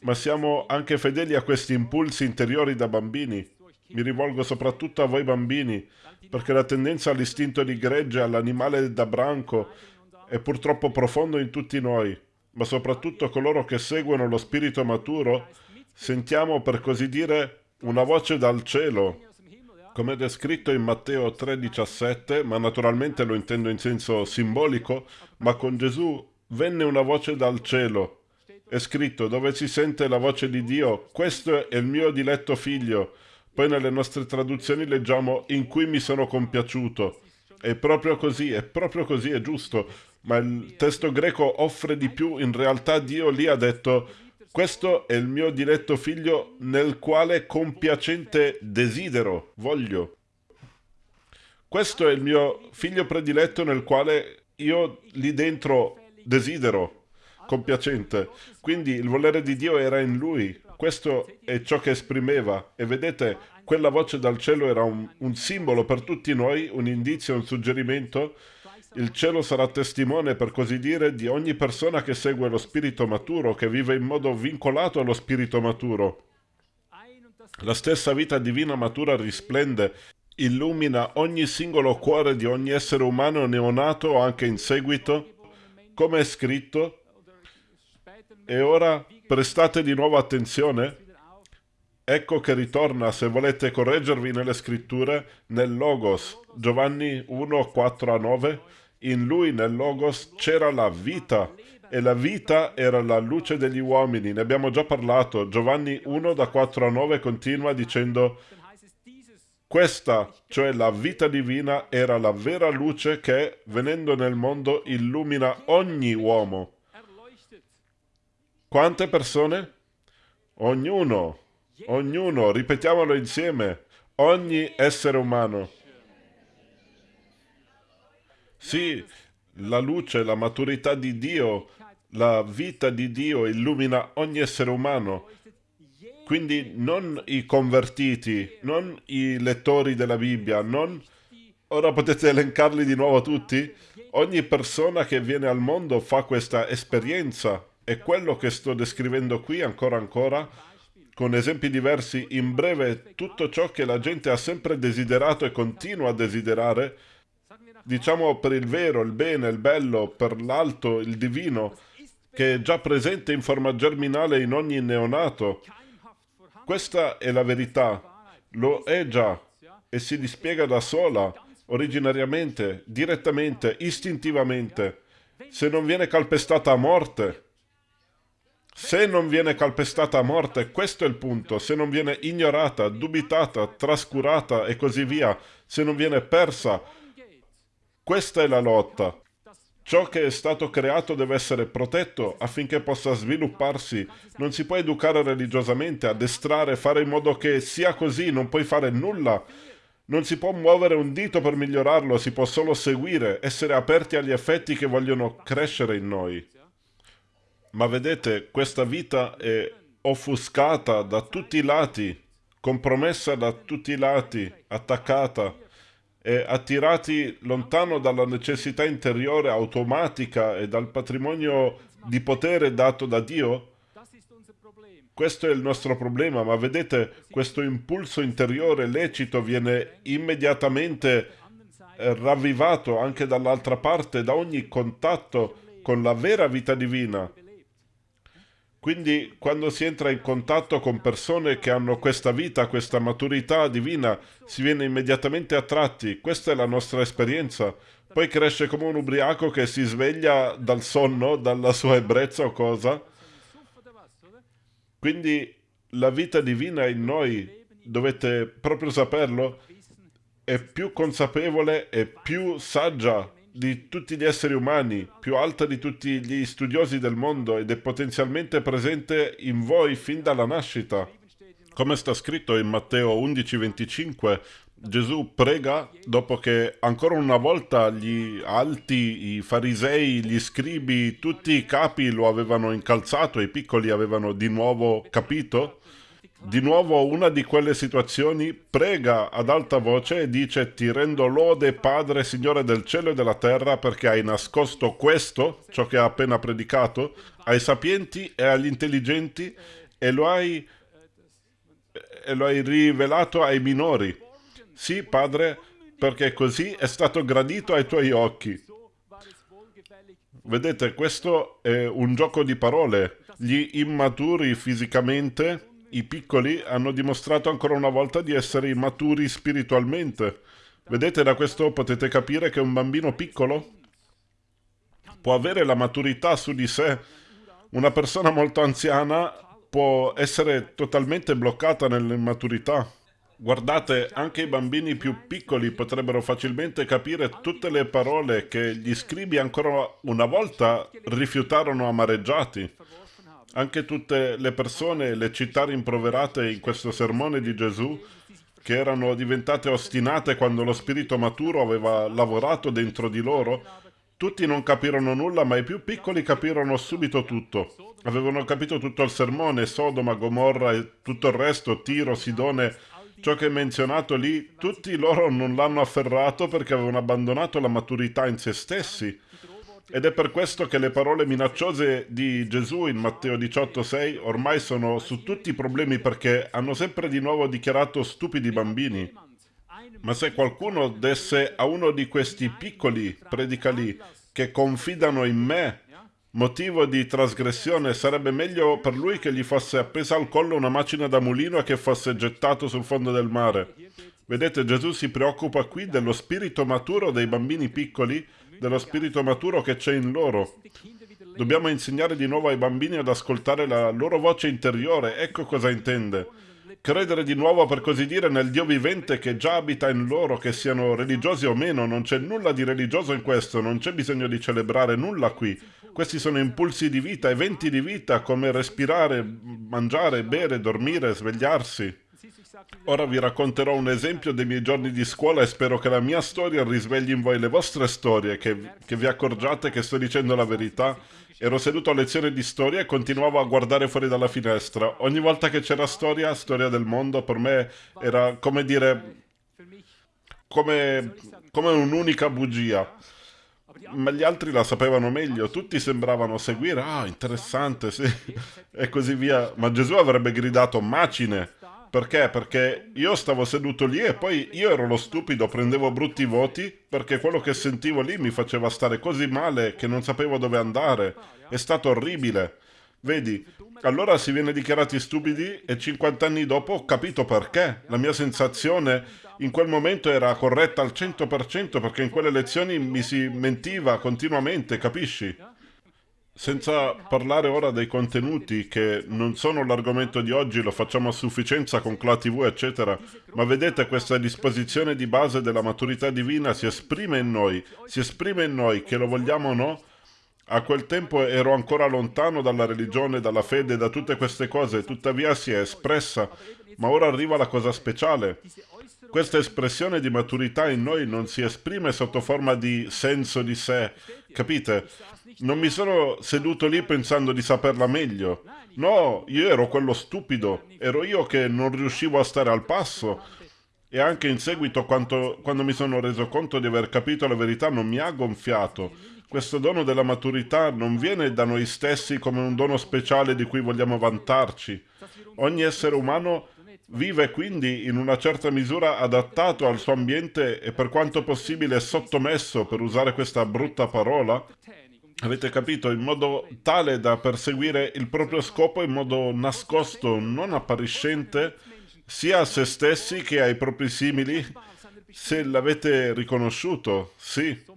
Ma siamo anche fedeli a questi impulsi interiori da bambini. Mi rivolgo soprattutto a voi bambini, perché la tendenza all'istinto di gregge, all'animale da branco, è purtroppo profondo in tutti noi, ma soprattutto coloro che seguono lo spirito maturo, sentiamo per così dire una voce dal cielo, come descritto in Matteo 3,17, ma naturalmente lo intendo in senso simbolico, ma con Gesù venne una voce dal cielo. È scritto dove si sente la voce di Dio, questo è il mio diletto figlio, poi nelle nostre traduzioni leggiamo in cui mi sono compiaciuto. È proprio così, è proprio così, è giusto. Ma il testo greco offre di più. In realtà Dio lì ha detto questo è il mio diletto figlio nel quale compiacente desidero, voglio. Questo è il mio figlio prediletto nel quale io lì dentro desidero, compiacente. Quindi il volere di Dio era in lui. Questo è ciò che esprimeva e vedete, quella voce dal cielo era un, un simbolo per tutti noi, un indizio, un suggerimento. Il cielo sarà testimone, per così dire, di ogni persona che segue lo spirito maturo, che vive in modo vincolato allo spirito maturo. La stessa vita divina matura risplende, illumina ogni singolo cuore di ogni essere umano neonato o anche in seguito, come è scritto, e ora prestate di nuovo attenzione? Ecco che ritorna, se volete correggervi nelle scritture, nel Logos, Giovanni 1, 4 a 9. In lui, nel Logos, c'era la vita, e la vita era la luce degli uomini. Ne abbiamo già parlato. Giovanni 1, da 4 a 9, continua dicendo... Questa, cioè la vita divina, era la vera luce che, venendo nel mondo, illumina ogni uomo. Quante persone? Ognuno, ognuno, ripetiamolo insieme, ogni essere umano. Sì, la luce, la maturità di Dio, la vita di Dio illumina ogni essere umano. Quindi non i convertiti, non i lettori della Bibbia, non... Ora potete elencarli di nuovo tutti? Ogni persona che viene al mondo fa questa esperienza e quello che sto descrivendo qui ancora ancora, con esempi diversi, in breve tutto ciò che la gente ha sempre desiderato e continua a desiderare, diciamo per il vero, il bene, il bello, per l'alto, il divino, che è già presente in forma germinale in ogni neonato, questa è la verità, lo è già e si dispiega da sola, originariamente, direttamente, istintivamente, se non viene calpestata a morte. Se non viene calpestata a morte, questo è il punto, se non viene ignorata, dubitata, trascurata e così via, se non viene persa, questa è la lotta. Ciò che è stato creato deve essere protetto affinché possa svilupparsi. Non si può educare religiosamente, addestrare, fare in modo che sia così, non puoi fare nulla. Non si può muovere un dito per migliorarlo, si può solo seguire, essere aperti agli effetti che vogliono crescere in noi. Ma vedete, questa vita è offuscata da tutti i lati, compromessa da tutti i lati, attaccata e attirati lontano dalla necessità interiore automatica e dal patrimonio di potere dato da Dio? Questo è il nostro problema, ma vedete, questo impulso interiore lecito viene immediatamente eh, ravvivato anche dall'altra parte, da ogni contatto con la vera vita divina. Quindi quando si entra in contatto con persone che hanno questa vita, questa maturità divina, si viene immediatamente attratti. Questa è la nostra esperienza. Poi cresce come un ubriaco che si sveglia dal sonno, dalla sua ebbrezza o cosa. Quindi la vita divina in noi, dovete proprio saperlo, è più consapevole e più saggia di tutti gli esseri umani, più alta di tutti gli studiosi del mondo ed è potenzialmente presente in voi fin dalla nascita. Come sta scritto in Matteo 11:25, Gesù prega dopo che ancora una volta gli alti, i farisei, gli scribi, tutti i capi lo avevano incalzato e i piccoli avevano di nuovo capito di nuovo una di quelle situazioni, prega ad alta voce e dice ti rendo lode Padre Signore del cielo e della terra perché hai nascosto questo, ciò che ha appena predicato, ai sapienti e agli intelligenti e lo hai, e lo hai rivelato ai minori. Sì, Padre, perché così è stato gradito ai tuoi occhi. Vedete, questo è un gioco di parole. Gli immaturi fisicamente i piccoli hanno dimostrato ancora una volta di essere immaturi spiritualmente. Vedete, da questo potete capire che un bambino piccolo può avere la maturità su di sé. Una persona molto anziana può essere totalmente bloccata nell'immaturità. Guardate, anche i bambini più piccoli potrebbero facilmente capire tutte le parole che gli scribi ancora una volta rifiutarono amareggiati. Anche tutte le persone, le città rimproverate in questo sermone di Gesù, che erano diventate ostinate quando lo spirito maturo aveva lavorato dentro di loro, tutti non capirono nulla, ma i più piccoli capirono subito tutto. Avevano capito tutto il sermone, Sodoma, Gomorra e tutto il resto, Tiro, Sidone, ciò che è menzionato lì, tutti loro non l'hanno afferrato perché avevano abbandonato la maturità in se stessi ed è per questo che le parole minacciose di Gesù in Matteo 18,6 ormai sono su tutti i problemi perché hanno sempre di nuovo dichiarato stupidi bambini. Ma se qualcuno desse a uno di questi piccoli predicali che confidano in me motivo di trasgressione, sarebbe meglio per lui che gli fosse appesa al collo una macina da mulino e che fosse gettato sul fondo del mare. Vedete, Gesù si preoccupa qui dello spirito maturo dei bambini piccoli dello spirito maturo che c'è in loro. Dobbiamo insegnare di nuovo ai bambini ad ascoltare la loro voce interiore, ecco cosa intende. Credere di nuovo, per così dire, nel Dio vivente che già abita in loro, che siano religiosi o meno, non c'è nulla di religioso in questo, non c'è bisogno di celebrare nulla qui. Questi sono impulsi di vita, eventi di vita, come respirare, mangiare, bere, dormire, svegliarsi. Ora vi racconterò un esempio dei miei giorni di scuola e spero che la mia storia risvegli in voi le vostre storie, che, che vi accorgiate che sto dicendo la verità. Ero seduto a lezione di storia e continuavo a guardare fuori dalla finestra. Ogni volta che c'era storia, storia del mondo, per me era come dire... come, come un'unica bugia ma gli altri la sapevano meglio, tutti sembravano seguire, ah, interessante, sì, e così via. Ma Gesù avrebbe gridato macine. Perché? Perché io stavo seduto lì e poi io ero lo stupido, prendevo brutti voti perché quello che sentivo lì mi faceva stare così male che non sapevo dove andare. È stato orribile. Vedi, allora si viene dichiarati stupidi e 50 anni dopo ho capito perché. La mia sensazione in quel momento era corretta al 100% perché in quelle lezioni mi si mentiva continuamente, capisci? Senza parlare ora dei contenuti che non sono l'argomento di oggi, lo facciamo a sufficienza con Cla TV eccetera, ma vedete questa disposizione di base della maturità divina si esprime in noi, si esprime in noi, che lo vogliamo o no, a quel tempo ero ancora lontano dalla religione, dalla fede, da tutte queste cose, tuttavia si è espressa. Ma ora arriva la cosa speciale. Questa espressione di maturità in noi non si esprime sotto forma di senso di sé, capite? Non mi sono seduto lì pensando di saperla meglio. No, io ero quello stupido, ero io che non riuscivo a stare al passo. E anche in seguito, quando, quando mi sono reso conto di aver capito la verità, non mi ha gonfiato questo dono della maturità non viene da noi stessi come un dono speciale di cui vogliamo vantarci. Ogni essere umano vive quindi in una certa misura adattato al suo ambiente e per quanto possibile sottomesso, per usare questa brutta parola, avete capito, in modo tale da perseguire il proprio scopo in modo nascosto, non appariscente, sia a se stessi che ai propri simili, se l'avete riconosciuto, sì.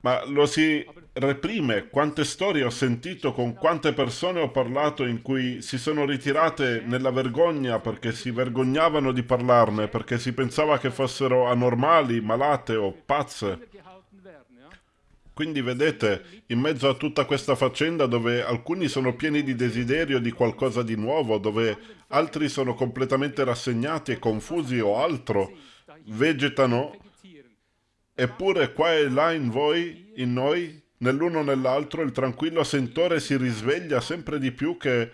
Ma lo si reprime. Quante storie ho sentito, con quante persone ho parlato in cui si sono ritirate nella vergogna perché si vergognavano di parlarne, perché si pensava che fossero anormali, malate o pazze. Quindi vedete, in mezzo a tutta questa faccenda dove alcuni sono pieni di desiderio di qualcosa di nuovo, dove altri sono completamente rassegnati e confusi o altro, vegetano Eppure qua e là in voi, in noi, nell'uno nell'altro, il tranquillo sentore si risveglia sempre di più che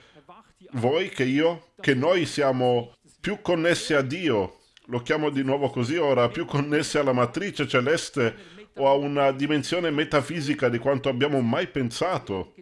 voi, che io, che noi siamo più connessi a Dio, lo chiamo di nuovo così ora, più connessi alla matrice celeste o a una dimensione metafisica di quanto abbiamo mai pensato,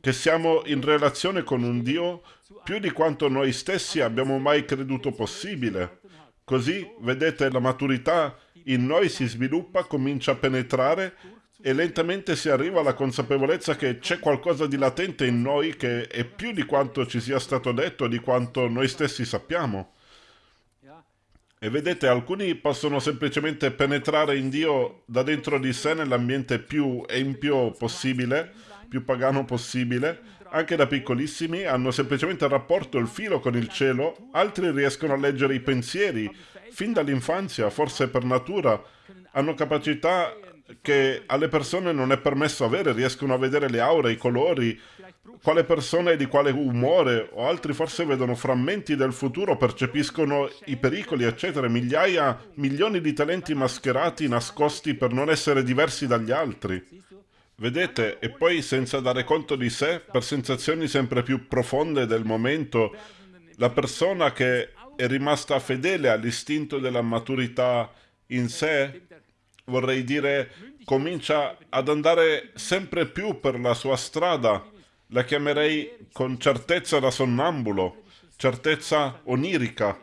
che siamo in relazione con un Dio più di quanto noi stessi abbiamo mai creduto possibile. Così, vedete, la maturità in noi si sviluppa, comincia a penetrare e lentamente si arriva alla consapevolezza che c'è qualcosa di latente in noi che è più di quanto ci sia stato detto, di quanto noi stessi sappiamo. E vedete, alcuni possono semplicemente penetrare in Dio da dentro di sé nell'ambiente più empio possibile, più pagano possibile, anche da piccolissimi hanno semplicemente il rapporto, il filo con il cielo, altri riescono a leggere i pensieri, fin dall'infanzia, forse per natura, hanno capacità che alle persone non è permesso avere, riescono a vedere le aure, i colori, quale persona è di quale umore, o altri forse vedono frammenti del futuro, percepiscono i pericoli, eccetera, migliaia, milioni di talenti mascherati, nascosti per non essere diversi dagli altri. Vedete, e poi senza dare conto di sé, per sensazioni sempre più profonde del momento, la persona che è rimasta fedele all'istinto della maturità in sé, vorrei dire, comincia ad andare sempre più per la sua strada. La chiamerei con certezza da sonnambulo, certezza onirica.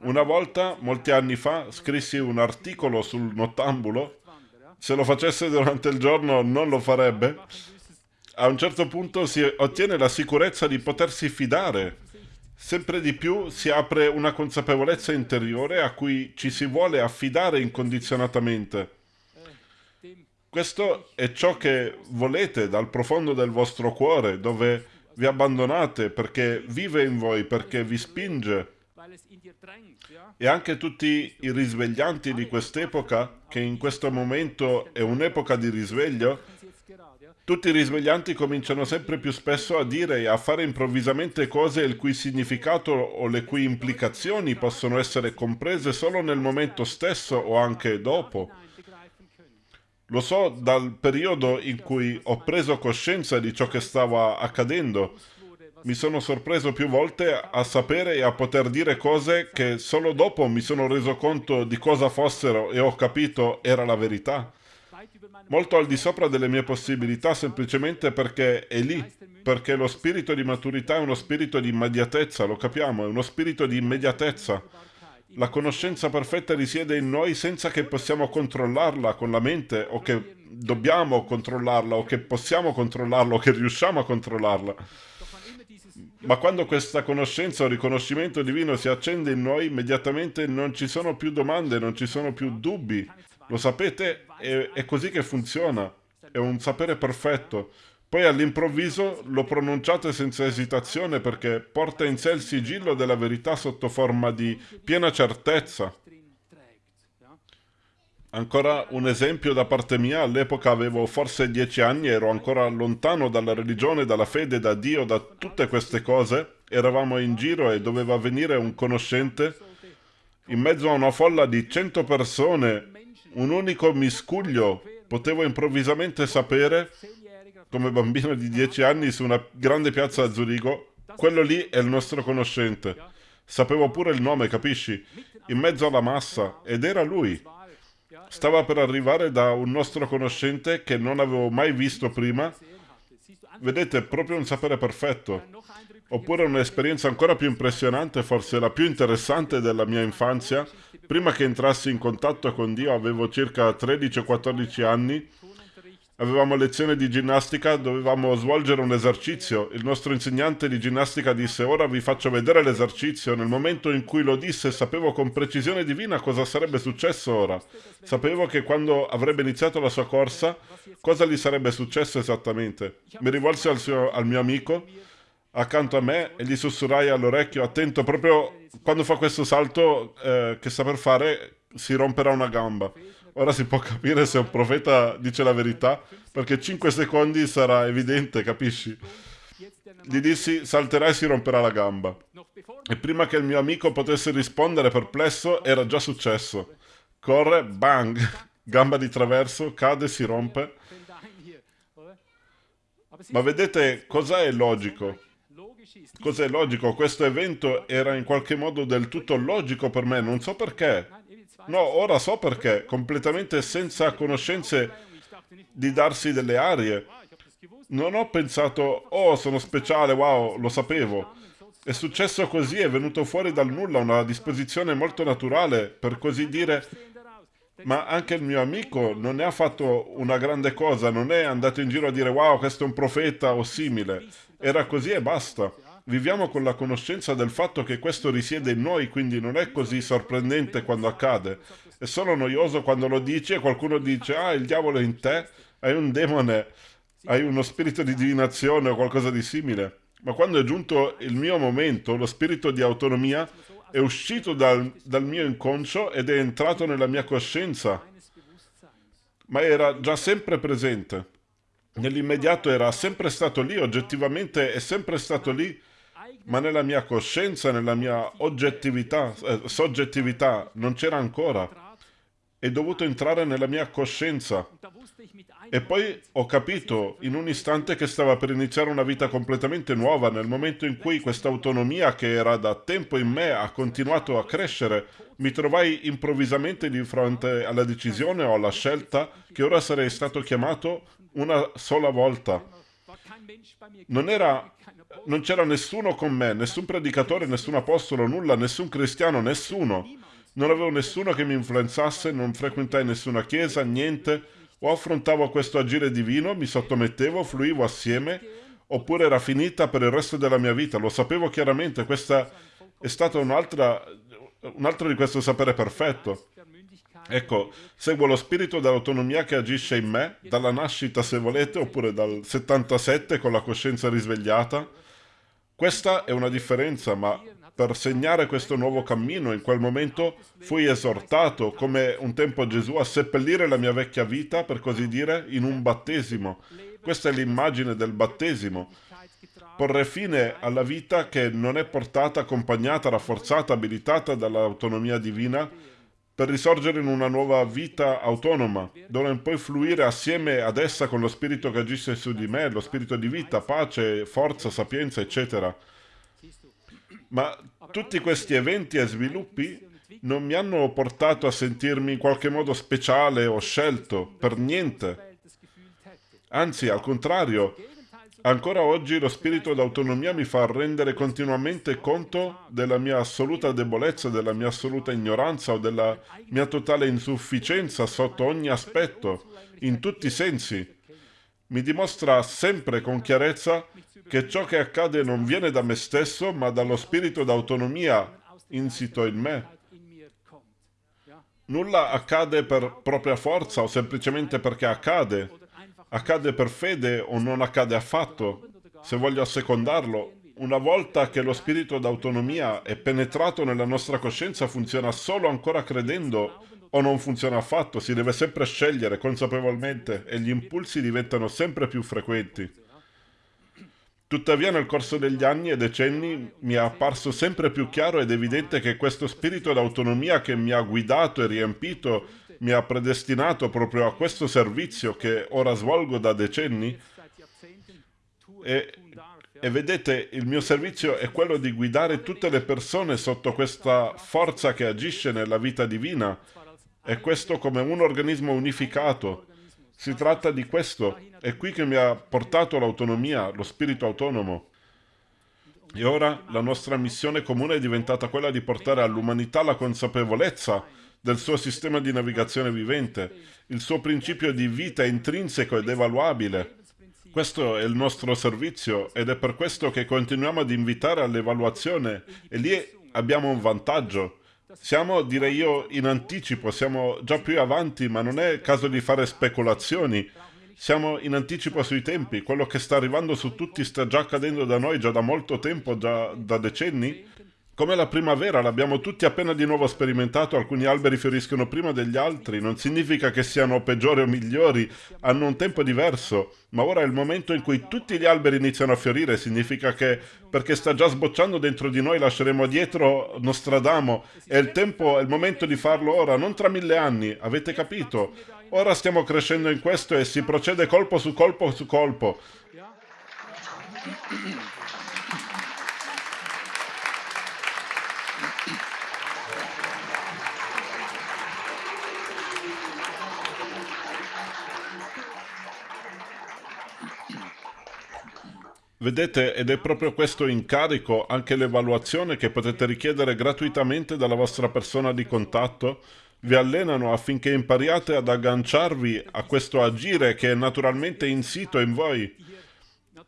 Una volta, molti anni fa, scrissi un articolo sul nottambulo. Se lo facesse durante il giorno non lo farebbe. A un certo punto si ottiene la sicurezza di potersi fidare Sempre di più si apre una consapevolezza interiore a cui ci si vuole affidare incondizionatamente. Questo è ciò che volete dal profondo del vostro cuore, dove vi abbandonate perché vive in voi, perché vi spinge. E anche tutti i risveglianti di quest'epoca, che in questo momento è un'epoca di risveglio, Tutti i risveglianti cominciano sempre più spesso a dire e a fare improvvisamente cose il cui significato o le cui implicazioni possono essere comprese solo nel momento stesso o anche dopo. Lo so dal periodo in cui ho preso coscienza di ciò che stava accadendo. Mi sono sorpreso più volte a sapere e a poter dire cose che solo dopo mi sono reso conto di cosa fossero e ho capito era la verità molto al di sopra delle mie possibilità semplicemente perché è lì, perché lo spirito di maturità è uno spirito di immediatezza, lo capiamo, è uno spirito di immediatezza. La conoscenza perfetta risiede in noi senza che possiamo controllarla con la mente o che dobbiamo controllarla o che possiamo controllarla o che riusciamo a controllarla. Ma quando questa conoscenza o riconoscimento divino si accende in noi, immediatamente non ci sono più domande, non ci sono più dubbi, lo sapete? È, è così che funziona. È un sapere perfetto. Poi all'improvviso lo pronunciate senza esitazione perché porta in sé il sigillo della verità sotto forma di piena certezza. Ancora un esempio da parte mia, all'epoca avevo forse dieci anni, ero ancora lontano dalla religione, dalla fede, da Dio, da tutte queste cose. Eravamo in giro e doveva venire un conoscente in mezzo a una folla di cento persone un unico miscuglio. Potevo improvvisamente sapere, come bambino di dieci anni su una grande piazza a Zurigo, quello lì è il nostro conoscente. Sapevo pure il nome, capisci? In mezzo alla massa, ed era lui. Stava per arrivare da un nostro conoscente che non avevo mai visto prima. Vedete, proprio un sapere perfetto. Oppure un'esperienza ancora più impressionante, forse la più interessante della mia infanzia. Prima che entrassi in contatto con Dio avevo circa 13 o 14 anni. Avevamo lezione di ginnastica, dovevamo svolgere un esercizio. Il nostro insegnante di ginnastica disse ora vi faccio vedere l'esercizio. Nel momento in cui lo disse sapevo con precisione divina cosa sarebbe successo ora. Sapevo che quando avrebbe iniziato la sua corsa, cosa gli sarebbe successo esattamente. Mi rivolsi al, suo, al mio amico accanto a me e gli sussurrai all'orecchio, attento, proprio quando fa questo salto eh, che sta per fare, si romperà una gamba. Ora si può capire se un profeta dice la verità, perché 5 secondi sarà evidente, capisci? Gli dissi, salterà e si romperà la gamba. E prima che il mio amico potesse rispondere perplesso, era già successo. Corre, bang, gamba di traverso, cade, si rompe. Ma vedete, cosa è logico? Cos'è logico? Questo evento era in qualche modo del tutto logico per me, non so perché. No, ora so perché, completamente senza conoscenze di darsi delle arie. Non ho pensato, oh, sono speciale, wow, lo sapevo. È successo così, è venuto fuori dal nulla, una disposizione molto naturale, per così dire. Ma anche il mio amico non ne ha fatto una grande cosa, non è andato in giro a dire wow, questo è un profeta o simile. Era così e basta. Viviamo con la conoscenza del fatto che questo risiede in noi, quindi non è così sorprendente quando accade. È solo noioso quando lo dici e qualcuno dice ah, il diavolo è in te, hai un demone, hai uno spirito di divinazione o qualcosa di simile. Ma quando è giunto il mio momento, lo spirito di autonomia è uscito dal, dal mio inconscio ed è entrato nella mia coscienza. Ma era già sempre presente. Nell'immediato era sempre stato lì, oggettivamente è sempre stato lì ma nella mia coscienza, nella mia oggettività, eh, soggettività, non c'era ancora. È dovuto entrare nella mia coscienza. E poi ho capito in un istante che stava per iniziare una vita completamente nuova, nel momento in cui questa autonomia che era da tempo in me ha continuato a crescere, mi trovai improvvisamente di fronte alla decisione o alla scelta che ora sarei stato chiamato una sola volta. Non era non c'era nessuno con me, nessun predicatore, nessun apostolo, nulla, nessun cristiano, nessuno. Non avevo nessuno che mi influenzasse, non frequentai nessuna chiesa, niente. O affrontavo questo agire divino, mi sottomettevo, fluivo assieme, oppure era finita per il resto della mia vita. Lo sapevo chiaramente, questa è stata un'altra, un altro di questo sapere perfetto. Ecco, seguo lo spirito dell'autonomia che agisce in me, dalla nascita se volete, oppure dal 77 con la coscienza risvegliata, Questa è una differenza, ma per segnare questo nuovo cammino, in quel momento fui esortato, come un tempo Gesù, a seppellire la mia vecchia vita, per così dire, in un battesimo. Questa è l'immagine del battesimo. Porre fine alla vita che non è portata, accompagnata, rafforzata, abilitata dall'autonomia divina, per risorgere in una nuova vita autonoma, dove poi fluire assieme ad essa con lo spirito che agisce su di me, lo spirito di vita, pace, forza, sapienza, eccetera. Ma tutti questi eventi e sviluppi non mi hanno portato a sentirmi in qualche modo speciale o scelto, per niente. Anzi, al contrario, ancora oggi lo spirito d'autonomia mi fa rendere continuamente conto della mia assoluta debolezza, della mia assoluta ignoranza o della mia totale insufficienza sotto ogni aspetto, in tutti i sensi. Mi dimostra sempre con chiarezza che ciò che accade non viene da me stesso, ma dallo spirito d'autonomia insito in me. Nulla accade per propria forza o semplicemente perché accade. Accade per fede o non accade affatto. Se voglio assecondarlo, una volta che lo spirito d'autonomia è penetrato nella nostra coscienza funziona solo ancora credendo o non funziona affatto, si deve sempre scegliere consapevolmente e gli impulsi diventano sempre più frequenti. Tuttavia nel corso degli anni e decenni mi è apparso sempre più chiaro ed evidente che questo spirito d'autonomia che mi ha guidato e riempito, mi ha predestinato proprio a questo servizio che ora svolgo da decenni, e, e vedete, il mio servizio è quello di guidare tutte le persone sotto questa forza che agisce nella vita divina, e questo come un organismo unificato. Si tratta di questo, è qui che mi ha portato l'autonomia, lo spirito autonomo. E ora la nostra missione comune è diventata quella di portare all'umanità la consapevolezza del suo sistema di navigazione vivente, il suo principio di vita intrinseco ed evaluabile. Questo è il nostro servizio ed è per questo che continuiamo ad invitare all'evaluazione e lì abbiamo un vantaggio. Siamo, direi io, in anticipo, siamo già più avanti, ma non è caso di fare speculazioni. Siamo in anticipo sui tempi, quello che sta arrivando su tutti sta già accadendo da noi già da molto tempo, già da decenni. Come la primavera, l'abbiamo tutti appena di nuovo sperimentato, alcuni alberi fioriscono prima degli altri, non significa che siano peggiori o migliori, hanno un tempo diverso, ma ora è il momento in cui tutti gli alberi iniziano a fiorire, significa che perché sta già sbocciando dentro di noi lasceremo dietro Nostradamo, è il tempo, è il momento di farlo ora, non tra mille anni, avete capito? Ora stiamo crescendo in questo e si procede colpo su colpo su colpo. Vedete, ed è proprio questo incarico, anche l'evaluazione che potete richiedere gratuitamente dalla vostra persona di contatto, vi allenano affinché impariate ad agganciarvi a questo agire che è naturalmente insito in voi.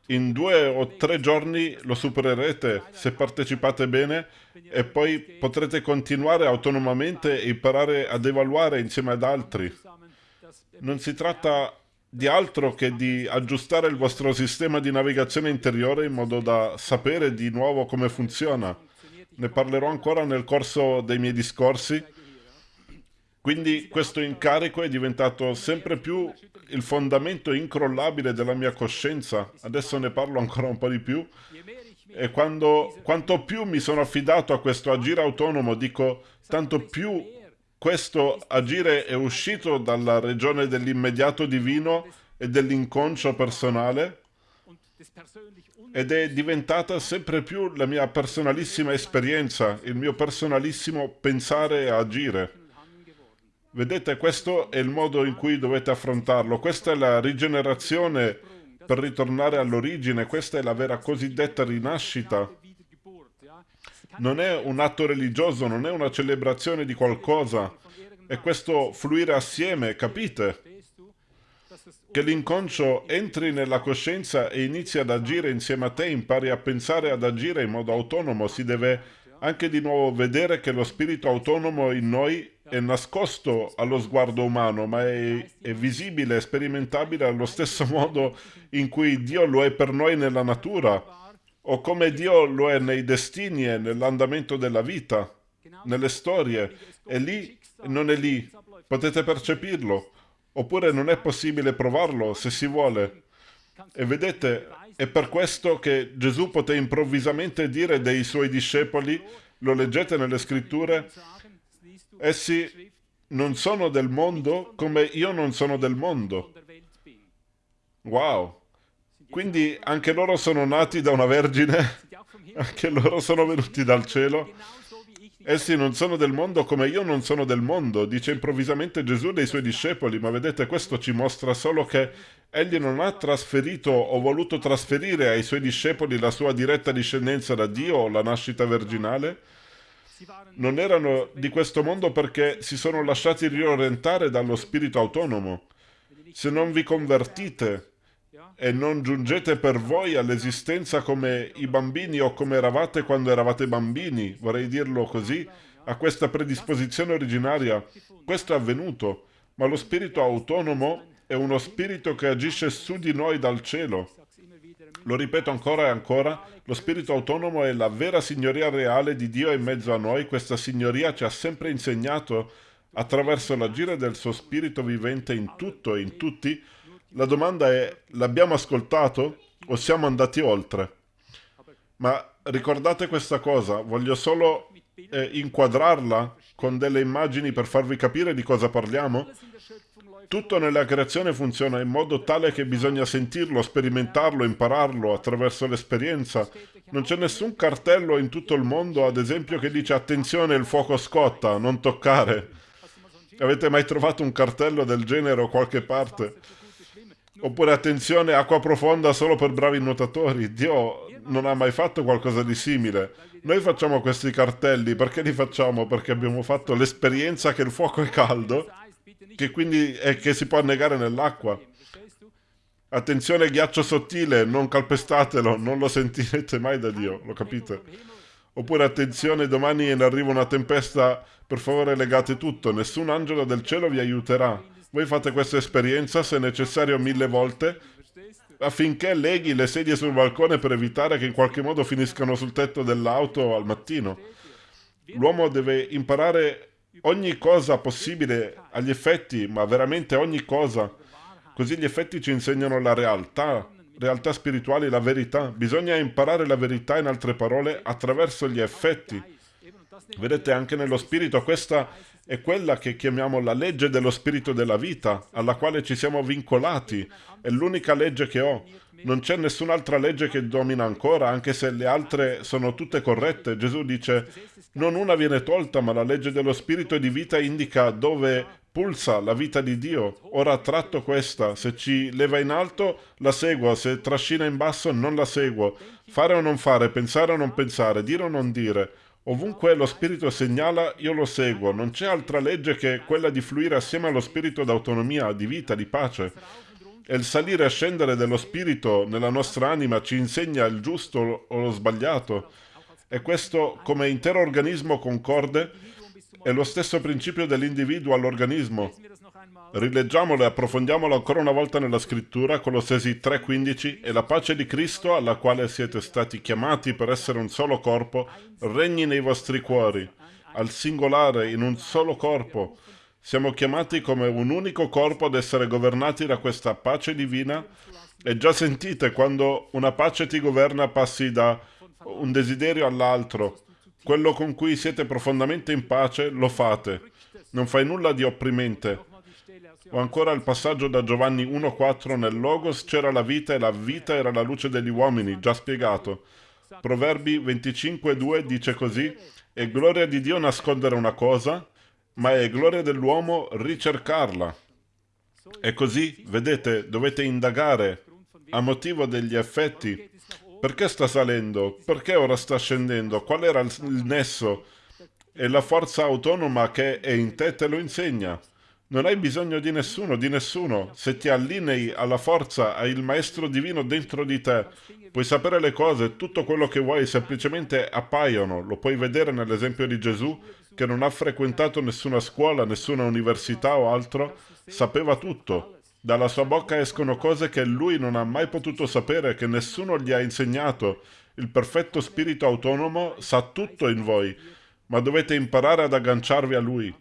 In due o tre giorni lo supererete se partecipate bene e poi potrete continuare autonomamente e imparare ad evaluare insieme ad altri. Non si tratta di altro che di aggiustare il vostro sistema di navigazione interiore in modo da sapere di nuovo come funziona. Ne parlerò ancora nel corso dei miei discorsi. Quindi questo incarico è diventato sempre più il fondamento incrollabile della mia coscienza. Adesso ne parlo ancora un po' di più. E quando, quanto più mi sono affidato a questo agire autonomo, dico, tanto più questo agire è uscito dalla regione dell'immediato divino e dell'inconscio personale ed è diventata sempre più la mia personalissima esperienza, il mio personalissimo pensare e agire. Vedete, questo è il modo in cui dovete affrontarlo. Questa è la rigenerazione per ritornare all'origine, questa è la vera cosiddetta rinascita non è un atto religioso, non è una celebrazione di qualcosa, è questo fluire assieme, capite? Che l'inconscio entri nella coscienza e inizi ad agire insieme a te, impari a pensare ad agire in modo autonomo, si deve anche di nuovo vedere che lo spirito autonomo in noi è nascosto allo sguardo umano, ma è, è visibile, sperimentabile allo stesso modo in cui Dio lo è per noi nella natura o come Dio lo è nei destini e nell'andamento della vita, nelle storie. È lì e non è lì. Potete percepirlo. Oppure non è possibile provarlo se si vuole. E vedete, è per questo che Gesù poté improvvisamente dire dei suoi discepoli, lo leggete nelle scritture, essi non sono del mondo come io non sono del mondo. Wow! Quindi anche loro sono nati da una vergine, anche loro sono venuti dal cielo. Essi non sono del mondo come io non sono del mondo, dice improvvisamente Gesù dei suoi discepoli, ma vedete questo ci mostra solo che egli non ha trasferito o voluto trasferire ai suoi discepoli la sua diretta discendenza da Dio o la nascita virginale. Non erano di questo mondo perché si sono lasciati riorientare dallo spirito autonomo. Se non vi convertite, e non giungete per voi all'esistenza come i bambini o come eravate quando eravate bambini, vorrei dirlo così, a questa predisposizione originaria. Questo è avvenuto, ma lo spirito autonomo è uno spirito che agisce su di noi dal cielo. Lo ripeto ancora e ancora, lo spirito autonomo è la vera signoria reale di Dio in mezzo a noi. Questa signoria ci ha sempre insegnato, attraverso l'agire del suo spirito vivente in tutto e in tutti, la domanda è, l'abbiamo ascoltato o siamo andati oltre? Ma ricordate questa cosa, voglio solo eh, inquadrarla con delle immagini per farvi capire di cosa parliamo. Tutto nella creazione funziona in modo tale che bisogna sentirlo, sperimentarlo, impararlo attraverso l'esperienza. Non c'è nessun cartello in tutto il mondo, ad esempio, che dice attenzione il fuoco scotta, non toccare. Avete mai trovato un cartello del genere o qualche parte? Oppure attenzione, acqua profonda solo per bravi nuotatori. Dio non ha mai fatto qualcosa di simile. Noi facciamo questi cartelli, perché li facciamo? Perché abbiamo fatto l'esperienza che il fuoco è caldo, che quindi è che si può annegare nell'acqua. Attenzione, ghiaccio sottile, non calpestatelo, non lo sentirete mai da Dio, lo capite? Oppure attenzione, domani in arriva una tempesta, per favore legate tutto, nessun angelo del cielo vi aiuterà. Voi fate questa esperienza, se necessario, mille volte, affinché leghi le sedie sul balcone per evitare che in qualche modo finiscano sul tetto dell'auto al mattino. L'uomo deve imparare ogni cosa possibile agli effetti, ma veramente ogni cosa. Così gli effetti ci insegnano la realtà, realtà spirituali, la verità. Bisogna imparare la verità, in altre parole, attraverso gli effetti. Vedete, anche nello spirito questa è quella che chiamiamo la legge dello spirito della vita, alla quale ci siamo vincolati. È l'unica legge che ho. Non c'è nessun'altra legge che domina ancora, anche se le altre sono tutte corrette. Gesù dice, non una viene tolta, ma la legge dello spirito di vita indica dove pulsa la vita di Dio. Ora tratto questa, se ci leva in alto la seguo, se trascina in basso non la seguo. Fare o non fare, pensare o non pensare, dire o non dire. Ovunque lo spirito segnala, io lo seguo. Non c'è altra legge che quella di fluire assieme allo spirito d'autonomia, di vita, di pace. E il salire e scendere dello spirito nella nostra anima ci insegna il giusto o lo sbagliato. E questo, come intero organismo concorde, è lo stesso principio dell'individuo all'organismo. Rileggiamolo e approfondiamolo ancora una volta nella scrittura, Colossesi 3:15, e la pace di Cristo, alla quale siete stati chiamati per essere un solo corpo, regni nei vostri cuori, al singolare, in un solo corpo. Siamo chiamati come un unico corpo ad essere governati da questa pace divina e già sentite quando una pace ti governa passi da un desiderio all'altro. Quello con cui siete profondamente in pace lo fate. Non fai nulla di opprimente o ancora il passaggio da Giovanni 1.4 nel Logos c'era la vita e la vita era la luce degli uomini, già spiegato. Proverbi 25.2 dice così, è gloria di Dio nascondere una cosa, ma è gloria dell'uomo ricercarla. E così, vedete, dovete indagare a motivo degli effetti. Perché sta salendo? Perché ora sta scendendo? Qual era il nesso? E la forza autonoma che è in te te lo insegna. Non hai bisogno di nessuno, di nessuno. Se ti allinei alla forza, hai il maestro divino dentro di te. Puoi sapere le cose, tutto quello che vuoi, semplicemente appaiono. Lo puoi vedere nell'esempio di Gesù, che non ha frequentato nessuna scuola, nessuna università o altro. Sapeva tutto. Dalla sua bocca escono cose che lui non ha mai potuto sapere, che nessuno gli ha insegnato. Il perfetto spirito autonomo sa tutto in voi, ma dovete imparare ad agganciarvi a lui.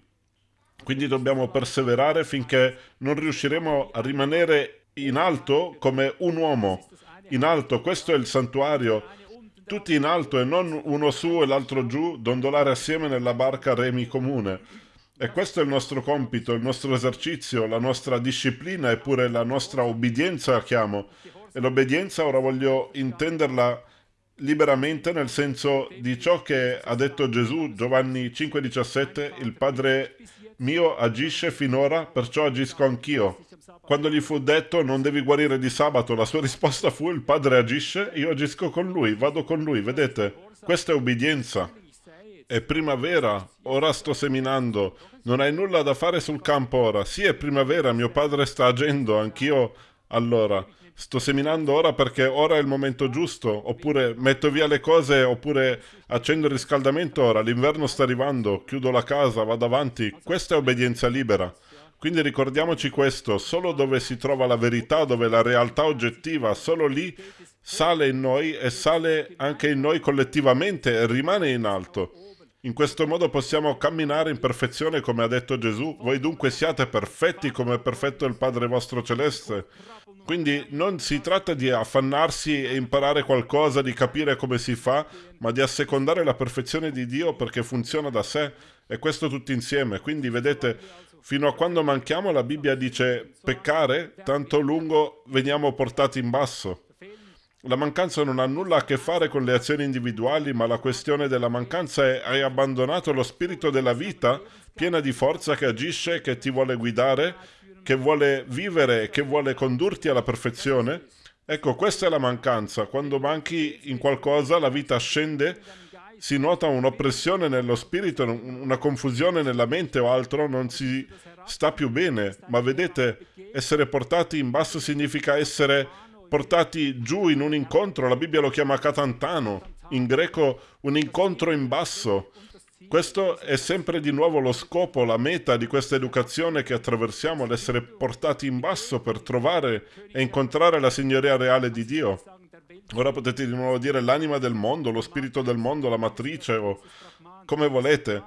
Quindi dobbiamo perseverare finché non riusciremo a rimanere in alto come un uomo. In alto, questo è il santuario. Tutti in alto e non uno su e l'altro giù, dondolare assieme nella barca remi comune. E questo è il nostro compito, il nostro esercizio, la nostra disciplina e pure la nostra obbedienza, chiamo. E l'obbedienza ora voglio intenderla liberamente nel senso di ciò che ha detto Gesù, Giovanni 5,17, il Padre mio agisce finora, perciò agisco anch'io. Quando gli fu detto non devi guarire di sabato, la sua risposta fu il Padre agisce, io agisco con lui, vado con lui, vedete? Questa è obbedienza. È primavera, ora sto seminando. Non hai nulla da fare sul campo ora. Sì, è primavera, mio padre sta agendo, anch'io allora. Sto seminando ora perché ora è il momento giusto, oppure metto via le cose, oppure accendo il riscaldamento ora, l'inverno sta arrivando, chiudo la casa, vado avanti. Questa è obbedienza libera. Quindi ricordiamoci questo, solo dove si trova la verità, dove la realtà oggettiva, solo lì sale in noi e sale anche in noi collettivamente e rimane in alto. In questo modo possiamo camminare in perfezione come ha detto Gesù. Voi dunque siate perfetti come è perfetto il Padre vostro celeste. Quindi non si tratta di affannarsi e imparare qualcosa, di capire come si fa, ma di assecondare la perfezione di Dio perché funziona da sé. E questo tutti insieme. Quindi vedete, fino a quando manchiamo la Bibbia dice peccare, tanto lungo veniamo portati in basso. La mancanza non ha nulla a che fare con le azioni individuali, ma la questione della mancanza è hai abbandonato lo spirito della vita piena di forza che agisce, che ti vuole guidare, che vuole vivere, che vuole condurti alla perfezione? Ecco, questa è la mancanza. Quando manchi in qualcosa, la vita scende, si nota un'oppressione nello spirito, una confusione nella mente o altro, non si sta più bene. Ma vedete, essere portati in basso significa essere portati giù in un incontro, la Bibbia lo chiama catantano, in greco un incontro in basso. Questo è sempre di nuovo lo scopo, la meta di questa educazione che attraversiamo, l'essere portati in basso per trovare e incontrare la signoria reale di Dio. Ora potete di nuovo dire l'anima del mondo, lo spirito del mondo, la matrice o come volete.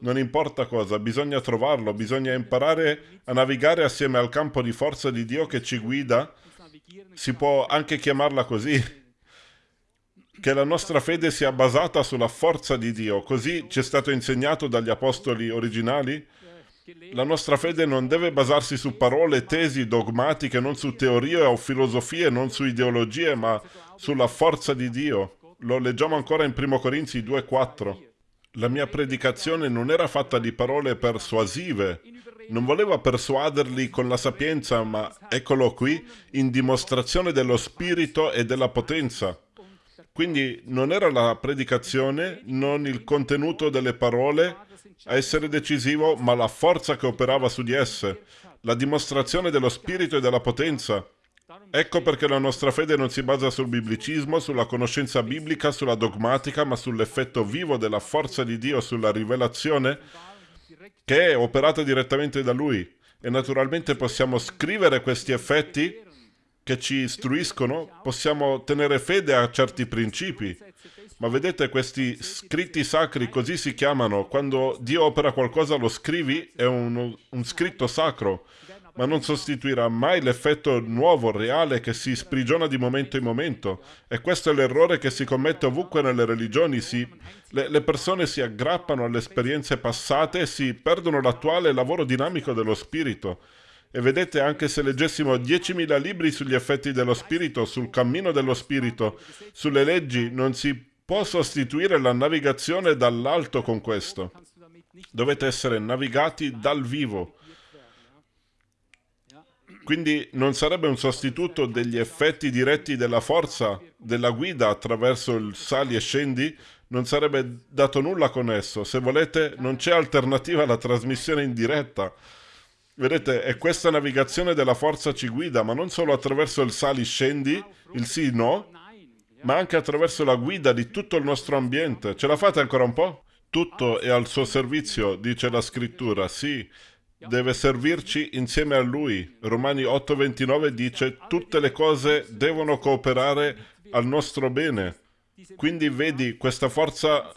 Non importa cosa, bisogna trovarlo, bisogna imparare a navigare assieme al campo di forza di Dio che ci guida si può anche chiamarla così, che la nostra fede sia basata sulla forza di Dio, così ci è stato insegnato dagli apostoli originali. La nostra fede non deve basarsi su parole, tesi, dogmatiche, non su teorie o filosofie, non su ideologie, ma sulla forza di Dio. Lo leggiamo ancora in 1 Corinzi 2,4. La mia predicazione non era fatta di parole persuasive, non voleva persuaderli con la sapienza, ma eccolo qui, in dimostrazione dello spirito e della potenza. Quindi non era la predicazione, non il contenuto delle parole a essere decisivo, ma la forza che operava su di esse, la dimostrazione dello spirito e della potenza. Ecco perché la nostra fede non si basa sul biblicismo, sulla conoscenza biblica, sulla dogmatica, ma sull'effetto vivo della forza di Dio, sulla rivelazione che è operata direttamente da lui. E naturalmente possiamo scrivere questi effetti che ci istruiscono, possiamo tenere fede a certi principi. Ma vedete, questi scritti sacri così si chiamano. Quando Dio opera qualcosa lo scrivi, è un, un scritto sacro ma non sostituirà mai l'effetto nuovo, reale, che si sprigiona di momento in momento. E questo è l'errore che si commette ovunque nelle religioni. Si, le, le persone si aggrappano alle esperienze passate e si perdono l'attuale lavoro dinamico dello spirito. E vedete, anche se leggessimo 10.000 libri sugli effetti dello spirito, sul cammino dello spirito, sulle leggi, non si può sostituire la navigazione dall'alto con questo. Dovete essere navigati dal vivo. Quindi non sarebbe un sostituto degli effetti diretti della forza, della guida attraverso il sali e scendi? Non sarebbe dato nulla con esso. Se volete, non c'è alternativa alla trasmissione in diretta. Vedete, è questa navigazione della forza ci guida, ma non solo attraverso il sali-scendi, il sì-no, ma anche attraverso la guida di tutto il nostro ambiente. Ce la fate ancora un po'? Tutto è al suo servizio, dice la scrittura, sì. deve servirci insieme a Lui. Romani 8:29 dice tutte le cose devono cooperare al nostro bene. Quindi vedi, questa forza